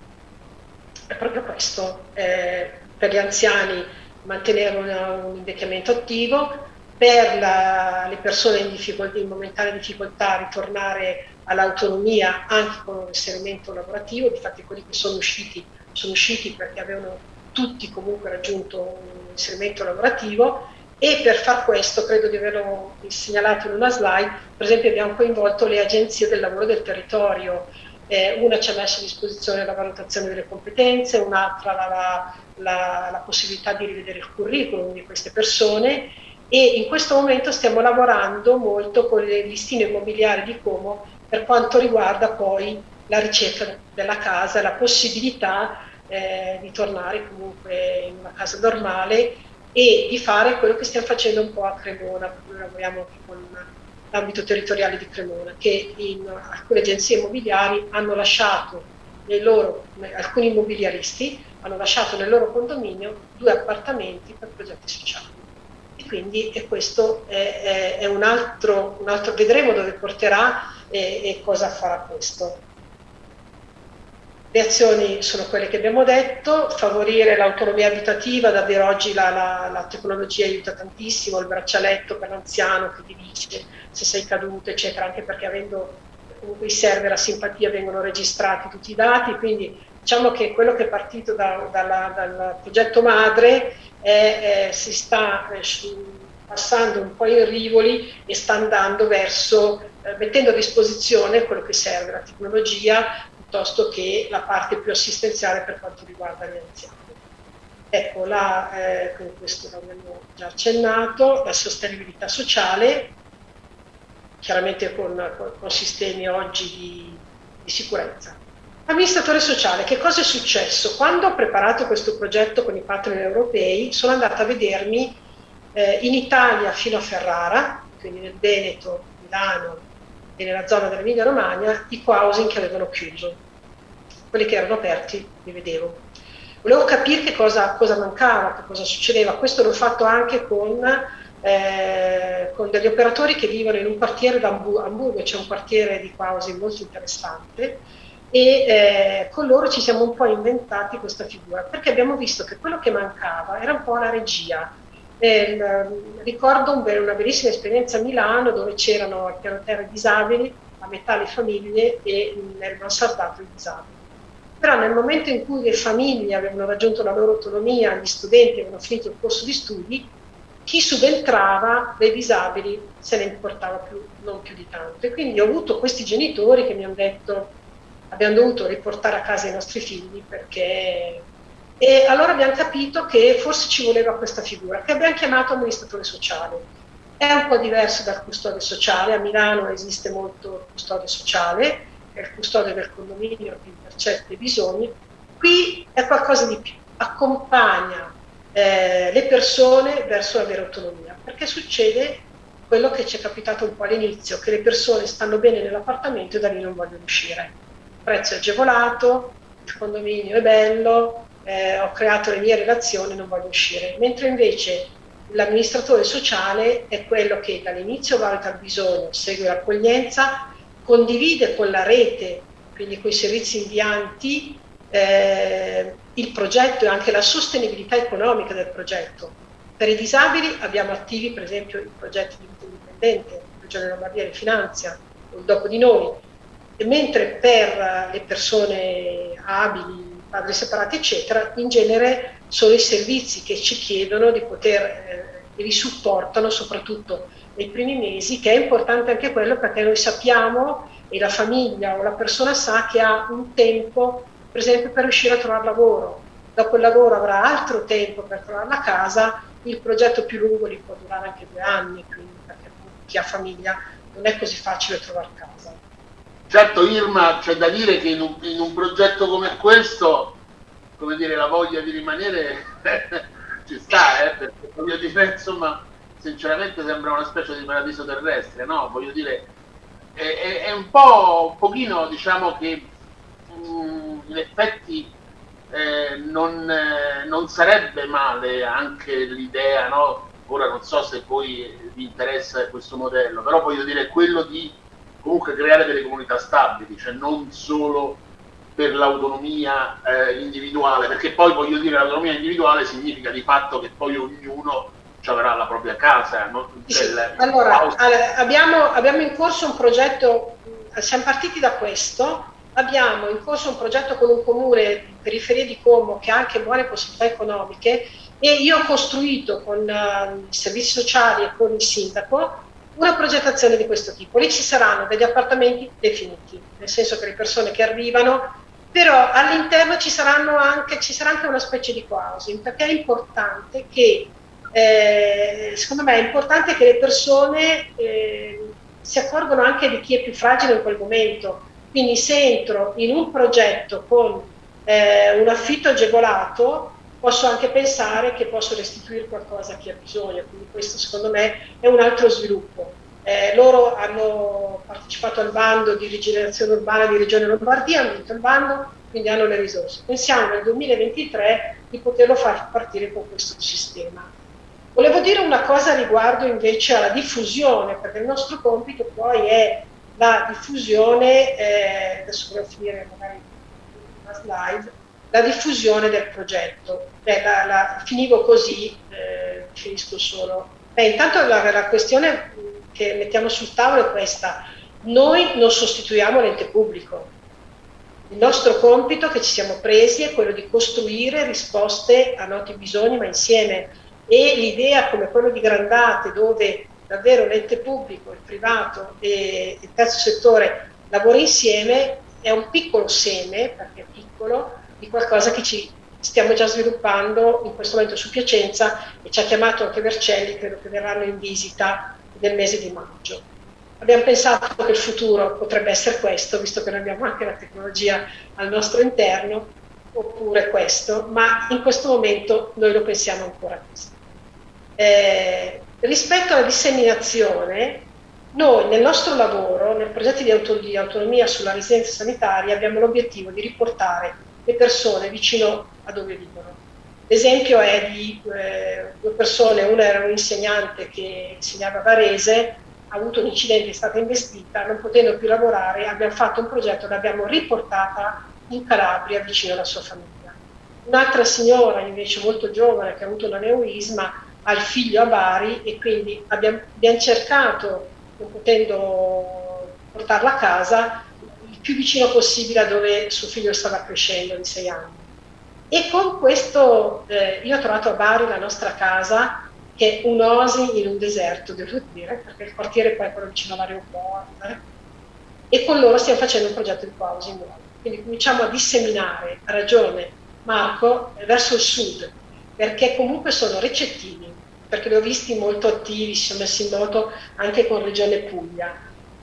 [SPEAKER 6] è proprio questo, eh, per gli anziani mantenere una, un invecchiamento attivo, per la, le persone in, in momentanea difficoltà ritornare all'autonomia anche con un inserimento lavorativo, infatti quelli che sono usciti sono usciti perché avevano tutti comunque raggiunto un inserimento lavorativo e per far questo, credo di averlo segnalato in una slide, per esempio abbiamo coinvolto le agenzie del lavoro del territorio, eh, una ci ha messo a disposizione la valutazione delle competenze, un'altra la, la, la possibilità di rivedere il curriculum di queste persone e in questo momento stiamo lavorando molto con le listine immobiliari di Como per quanto riguarda poi la ricerca della casa, la possibilità eh, di tornare comunque in una casa normale e di fare quello che stiamo facendo un po' a Cremona, noi lavoriamo anche con l'ambito territoriale di Cremona, che in alcune agenzie immobiliari hanno lasciato loro, alcuni immobiliaristi hanno lasciato nel loro condominio due appartamenti per progetti sociali. Quindi e questo è, è, è un, altro, un, altro, vedremo dove porterà e, e cosa farà questo. Le azioni sono quelle che abbiamo detto, favorire l'autonomia abitativa, davvero oggi la, la, la, tecnologia aiuta tantissimo, il braccialetto per l'anziano che ti dice se sei caduto, eccetera, anche perché avendo comunque i server a simpatia vengono registrati tutti i dati, quindi diciamo che quello che è partito da, dalla, dal progetto madre è, è, si sta eh, passando un po' in rivoli e sta andando verso, eh, mettendo a disposizione quello che serve, la tecnologia, piuttosto che la parte più assistenziale per quanto riguarda gli anziani. Ecco, là, eh, questo l'abbiamo già accennato, la sostenibilità sociale, chiaramente con, con, con sistemi oggi di, di sicurezza. Amministratore sociale, che cosa è successo? Quando ho preparato questo progetto con i partner europei, sono andata a vedermi eh, in Italia fino a Ferrara, quindi nel Veneto, Milano, e nella zona dell'Emilia Romagna i co-housing che avevano chiuso. Quelli che erano aperti li vedevo. Volevo capire che cosa, cosa mancava, che cosa succedeva. Questo l'ho fatto anche con, eh, con degli operatori che vivono in un quartiere da Hamburgo, c'è un quartiere di co-housing molto interessante, e eh, con loro ci siamo un po' inventati questa figura, perché abbiamo visto che quello che mancava era un po' la regia, eh, ricordo un, una bellissima esperienza a Milano dove c'erano al piano terra i disabili, a metà le famiglie e nel mansardato i disabili. Però nel momento in cui le famiglie avevano raggiunto la loro autonomia, gli studenti avevano finito il corso di studi, chi subentrava dei disabili se ne importava più, non più di tanto. E quindi ho avuto questi genitori che mi hanno detto abbiamo dovuto riportare a casa i nostri figli perché e allora abbiamo capito che forse ci voleva questa figura, che abbiamo chiamato amministratore sociale. È un po' diverso dal custode sociale, a Milano esiste molto il custode sociale, è il custode del condominio che intercetta i bisogni, qui è qualcosa di più, accompagna eh, le persone verso la vera autonomia, perché succede quello che ci è capitato un po' all'inizio, che le persone stanno bene nell'appartamento e da lì non vogliono uscire. Il prezzo è agevolato, il condominio è bello, eh, ho creato le mie relazioni, non voglio uscire. Mentre invece l'amministratore sociale è quello che dall'inizio valuta il bisogno, segue l'accoglienza, condivide con la rete, quindi con i servizi invianti, eh, il progetto e anche la sostenibilità economica del progetto. Per i disabili abbiamo attivi per esempio i progetti di vita indipendente, la Regione Lombardia li finanzia, o dopo di noi, e mentre per le persone abili, padri separati, eccetera, in genere sono i servizi che ci chiedono di poter, eh, li supportano soprattutto nei primi mesi, che è importante anche quello perché noi sappiamo e la famiglia o la persona sa che ha un tempo, per esempio, per riuscire a trovare lavoro. Dopo il lavoro avrà altro tempo per trovare la casa, il progetto più lungo li può durare anche due anni, quindi perché chi ha famiglia non è così facile trovare casa.
[SPEAKER 2] Certo Irma, c'è da dire che in un, in un, progetto come questo, come dire, la voglia di rimanere ci sta, eh, perché voglio dire, insomma, sinceramente sembra una specie di paradiso terrestre, no? Voglio dire, è, è, è un po', un pochino, diciamo che mh, mm, in effetti eh, non, eh, non, sarebbe male anche l'idea, no? Ora non so se poi vi interessa questo modello, però voglio dire, quello di comunque creare delle comunità stabili, cioè non solo per l'autonomia eh, individuale, perché poi voglio dire l'autonomia individuale significa di fatto che poi ognuno avrà la propria casa. No?
[SPEAKER 6] Sì. Allora, abbiamo, abbiamo in corso un progetto, siamo partiti da questo, abbiamo in corso un progetto con un comune periferia di Como che ha anche buone possibilità economiche e io ho costruito con uh, i servizi sociali e con il sindaco una progettazione di questo tipo. Lì ci saranno degli appartamenti definiti, nel senso che le persone che arrivano, però all'interno ci, anche, ci sarà anche una specie di housing, perché è importante che, eh, secondo me è importante che le persone eh, si accorgano anche di chi è più fragile in quel momento. Quindi se entro in un progetto con eh, un affitto agevolato, posso anche pensare che posso restituire qualcosa a chi ha bisogno, quindi questo secondo me è un altro sviluppo. Eh, loro hanno partecipato al bando di rigenerazione urbana di Regione Lombardia, hanno vinto il bando, quindi hanno le risorse. Pensiamo nel 2023 di poterlo far partire con questo sistema. Volevo dire una cosa riguardo invece alla diffusione, perché il nostro compito poi è la diffusione, eh, adesso vorrei finire magari una slide, la diffusione del progetto. Beh, la, la, finivo così, eh, finisco solo. Beh, intanto la, la questione che mettiamo sul tavolo è questa. Noi non sostituiamo l'ente pubblico, il nostro compito che ci siamo presi è quello di costruire risposte a noti bisogni, ma insieme. E l'idea come quello di Grandate, dove davvero l'ente pubblico, il privato e il terzo settore lavorano insieme, è un piccolo seme, perché è piccolo, di qualcosa che ci stiamo già sviluppando in questo momento su Piacenza e ci ha chiamato anche Vercelli, credo che verranno in visita nel mese di maggio. Abbiamo pensato che il futuro potrebbe essere questo, visto che noi abbiamo anche la tecnologia al nostro interno, oppure questo, ma in questo momento noi lo pensiamo ancora così. Eh, rispetto alla disseminazione, noi nel nostro lavoro, nel progetto di, auto, di autonomia sulla residenza sanitaria, abbiamo l'obiettivo di riportare le persone vicino a dove vivono. L'esempio è di eh, due persone, una era un insegnante che insegnava a Varese, ha avuto un incidente, è stata investita, non potendo più lavorare, abbiamo fatto un progetto, l'abbibiamo riportata in Calabria vicino alla sua famiglia. Un'altra signora invece molto giovane che ha avuto un aneurisma ha il figlio a Bari e quindi abbiamo, abbiamo cercato, non potendo portarla a casa, più vicino possibile a dove suo figlio stava crescendo di sei anni. E con questo eh, io ho trovato a Bari la nostra casa che è un'oasi in un deserto, devo dire, perché il quartiere poi è quello vicino all'aeroporto, eh? e con loro stiamo facendo un progetto di housing nuovo. Quindi cominciamo a disseminare, ha ragione Marco, verso il sud, perché comunque sono recettivi, perché li ho visti molto attivi, si sono messi in moto anche con Regione Puglia.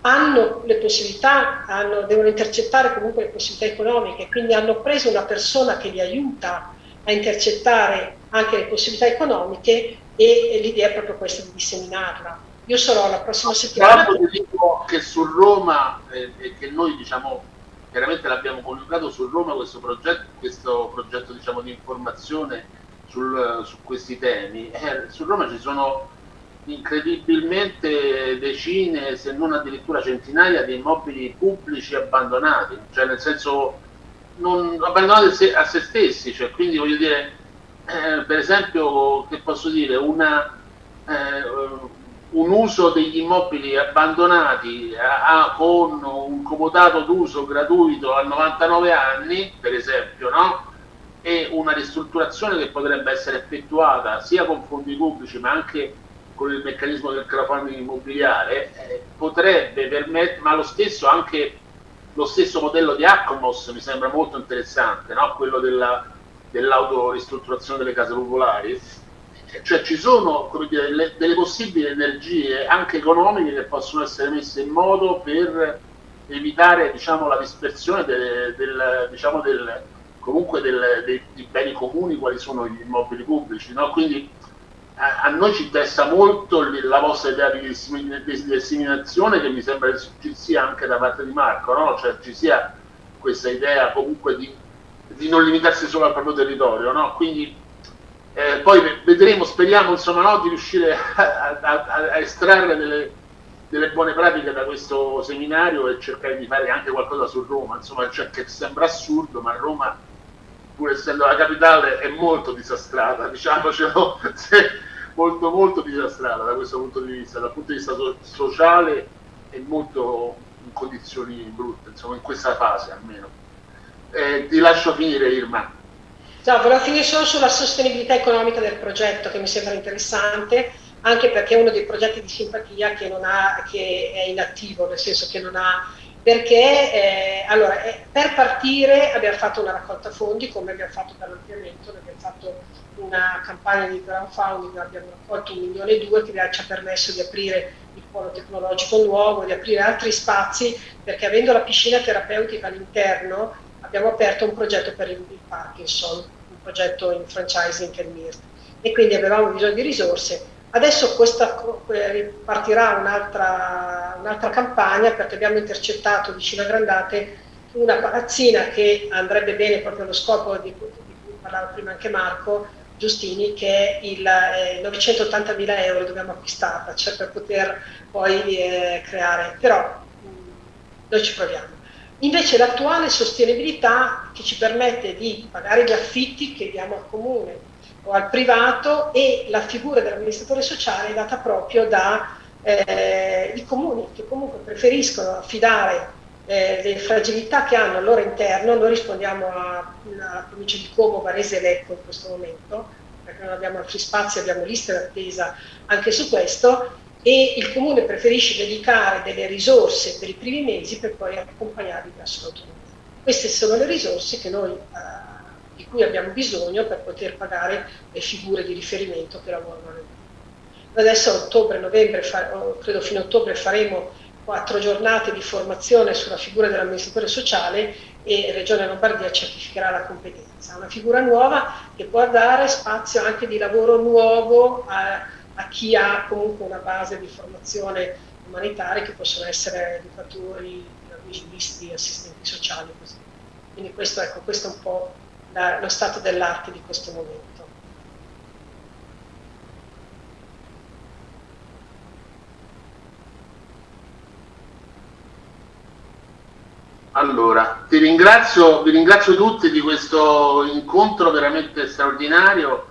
[SPEAKER 6] Hanno le possibilità, hanno, devono intercettare comunque le possibilità economiche, quindi hanno preso una persona che li aiuta a intercettare anche le possibilità economiche e, l'idea è proprio questa di disseminarla. Io sarò la prossima settimana.
[SPEAKER 2] Tra dico che su Roma, eh, che noi diciamo chiaramente l'abbiamo coniugato su Roma questo progetto, questo progetto diciamo, di informazione sul, su questi temi. Eh, su Roma ci sono incredibilmente decine, se non addirittura centinaia di immobili pubblici abbandonati, cioè nel senso non abbandonati a se stessi, cioè quindi voglio dire eh, per esempio, che posso dire, una, eh, un uso degli immobili abbandonati a, a, con un comodato d'uso gratuito a 99 anni, per esempio, no? e una ristrutturazione che potrebbe essere effettuata sia con fondi pubblici ma anche con il meccanismo del crowdfunding immobiliare, eh, potrebbe permettere, ma lo stesso anche lo stesso modello di Acomos mi sembra molto interessante, no? quello della dell'autoristrutturazione delle case popolari, cioè ci sono dire, delle, delle, possibili energie anche economiche che possono essere messe in modo per evitare diciamo, la dispersione del, del, diciamo, del, comunque dei, dei, beni comuni quali sono gli immobili pubblici. No? Quindi a, noi ci interessa molto la vostra idea di, di disseminazione che mi sembra ci sia anche da parte di Marco, no? cioè ci sia questa idea comunque di di non limitarsi solo al proprio territorio, no? Quindi eh, poi vedremo, speriamo insomma, no, di riuscire a, a, a estrarre delle, delle, buone pratiche da questo seminario e cercare di fare anche qualcosa su Roma, insomma, cioè, che sembra assurdo, ma Roma, pur essendo la capitale, è molto disastrata, diciamocelo, molto molto disastrata da questo punto di vista, dal punto di vista so sociale è molto in condizioni brutte, insomma, in questa fase almeno. Eh, ti lascio finire Irma.
[SPEAKER 6] No, volevo finire solo sulla sostenibilità economica del progetto che mi sembra interessante, anche perché è uno dei progetti di simpatia che, ha, che è inattivo, nel senso che non ha perché eh, allora, eh, per partire abbiamo fatto una raccolta fondi come abbiamo fatto per l'ampliamento, abbiamo fatto una campagna di crowdfunding, abbiamo raccolto un milione e due che ci ha permesso di aprire il polo tecnologico nuovo, di aprire altri spazi, perché avendo la piscina terapeutica all'interno abbiamo aperto un progetto per il Parkinson, un progetto in franchising e MIRT e quindi avevamo bisogno di risorse. Adesso questa, partirà un'altra, un'altra campagna perché abbiamo intercettato vicino a Grandate una palazzina che andrebbe bene proprio allo scopo di, di cui parlava prima anche Marco Giustini, che è il eh, 980 mila euro dobbiamo acquistarla, cioè per poter poi eh, creare, però mh, noi ci proviamo. Invece l'attuale sostenibilità che ci permette di pagare gli affitti che diamo al comune o al privato e la figura dell'amministratore sociale è data proprio dai eh, comuni che comunque preferiscono affidare eh, le fragilità che hanno al loro interno, noi rispondiamo alla provincia di Como, Varese e Lecco in questo momento, perché non abbiamo altri spazi, abbiamo liste d'attesa anche su questo, e il comune preferisce dedicare delle risorse per i primi mesi per poi accompagnarli verso l'autonomia. Queste sono le risorse noi, eh, di cui abbiamo bisogno per poter pagare le figure di riferimento che lavorano nel Adesso a ottobre, novembre, credo fino a ottobre faremo quattro giornate di formazione sulla figura dell'amministratore sociale e Regione Lombardia certificherà la competenza. Una figura nuova che può dare spazio anche di lavoro nuovo a, a chi ha comunque una base di formazione umanitaria che possono essere educatori, vigilisti, assistenti sociali. Così. Quindi questo, ecco, questo è un po' la, lo stato dell'arte di questo momento.
[SPEAKER 2] Allora, ti ringrazio, vi ringrazio tutti di questo incontro veramente straordinario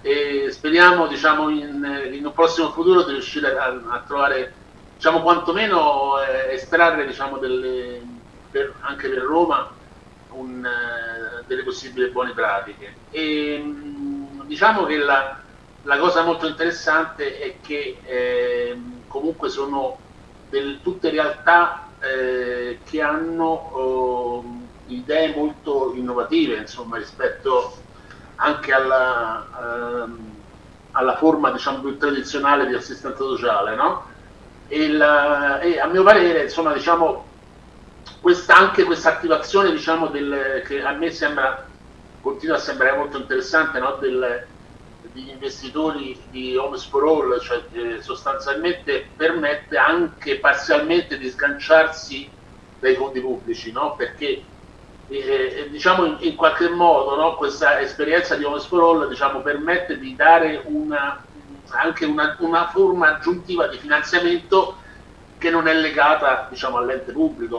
[SPEAKER 2] e speriamo diciamo, in, in un prossimo futuro di riuscire a, a trovare, diciamo, quantomeno eh, estrarre diciamo, delle, per, anche per Roma un, eh, delle possibili buone pratiche. E, mh, diciamo che la, la, cosa molto interessante è che eh, comunque sono del, tutte realtà eh, che hanno eh, idee molto innovative insomma, rispetto anche alla, ehm, alla forma diciamo, più tradizionale di assistenza sociale. No? E, la, e, a mio parere insomma, diciamo, questa, anche questa attivazione diciamo, del, che a me sembra, continua a sembrare molto interessante no? del, degli investitori di Homes for All, cioè eh, sostanzialmente permette anche parzialmente di sganciarsi dai fondi pubblici, no? perché eh, eh, diciamo in, in, qualche modo no? questa esperienza di Homes for All diciamo, permette di dare una, anche una, una, forma aggiuntiva di finanziamento che non è legata diciamo, all'ente pubblico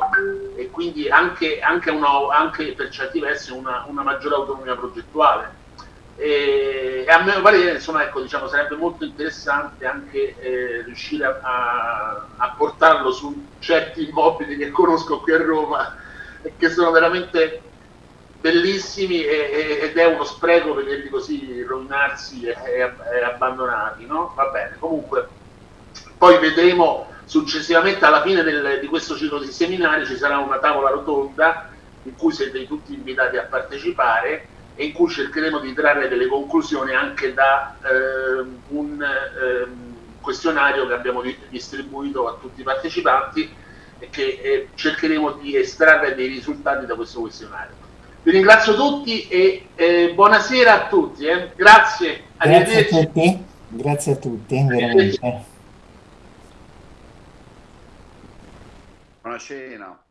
[SPEAKER 2] e quindi anche, anche, una, anche per certi versi una, una maggiore autonomia progettuale e, a mio parere insomma, ecco, diciamo, sarebbe molto interessante anche eh, riuscire a, a, portarlo su certi immobili che conosco qui a Roma e che sono veramente bellissimi e, e, ed è uno spreco vederli così rovinarsi e, e abbandonati no? va bene comunque poi vedremo successivamente alla fine del, di questo ciclo di seminari ci sarà una tavola rotonda in cui siete tutti invitati a partecipare e in cui cercheremo di trarre delle conclusioni anche da eh, un eh, questionario che abbiamo distribuito a tutti i partecipanti e che eh, cercheremo di estrarre dei risultati da questo questionario. Vi ringrazio tutti e eh, buonasera a tutti. Eh. Grazie,
[SPEAKER 5] Grazie a tutti. Grazie a tutti, veramente.
[SPEAKER 3] Buona cena.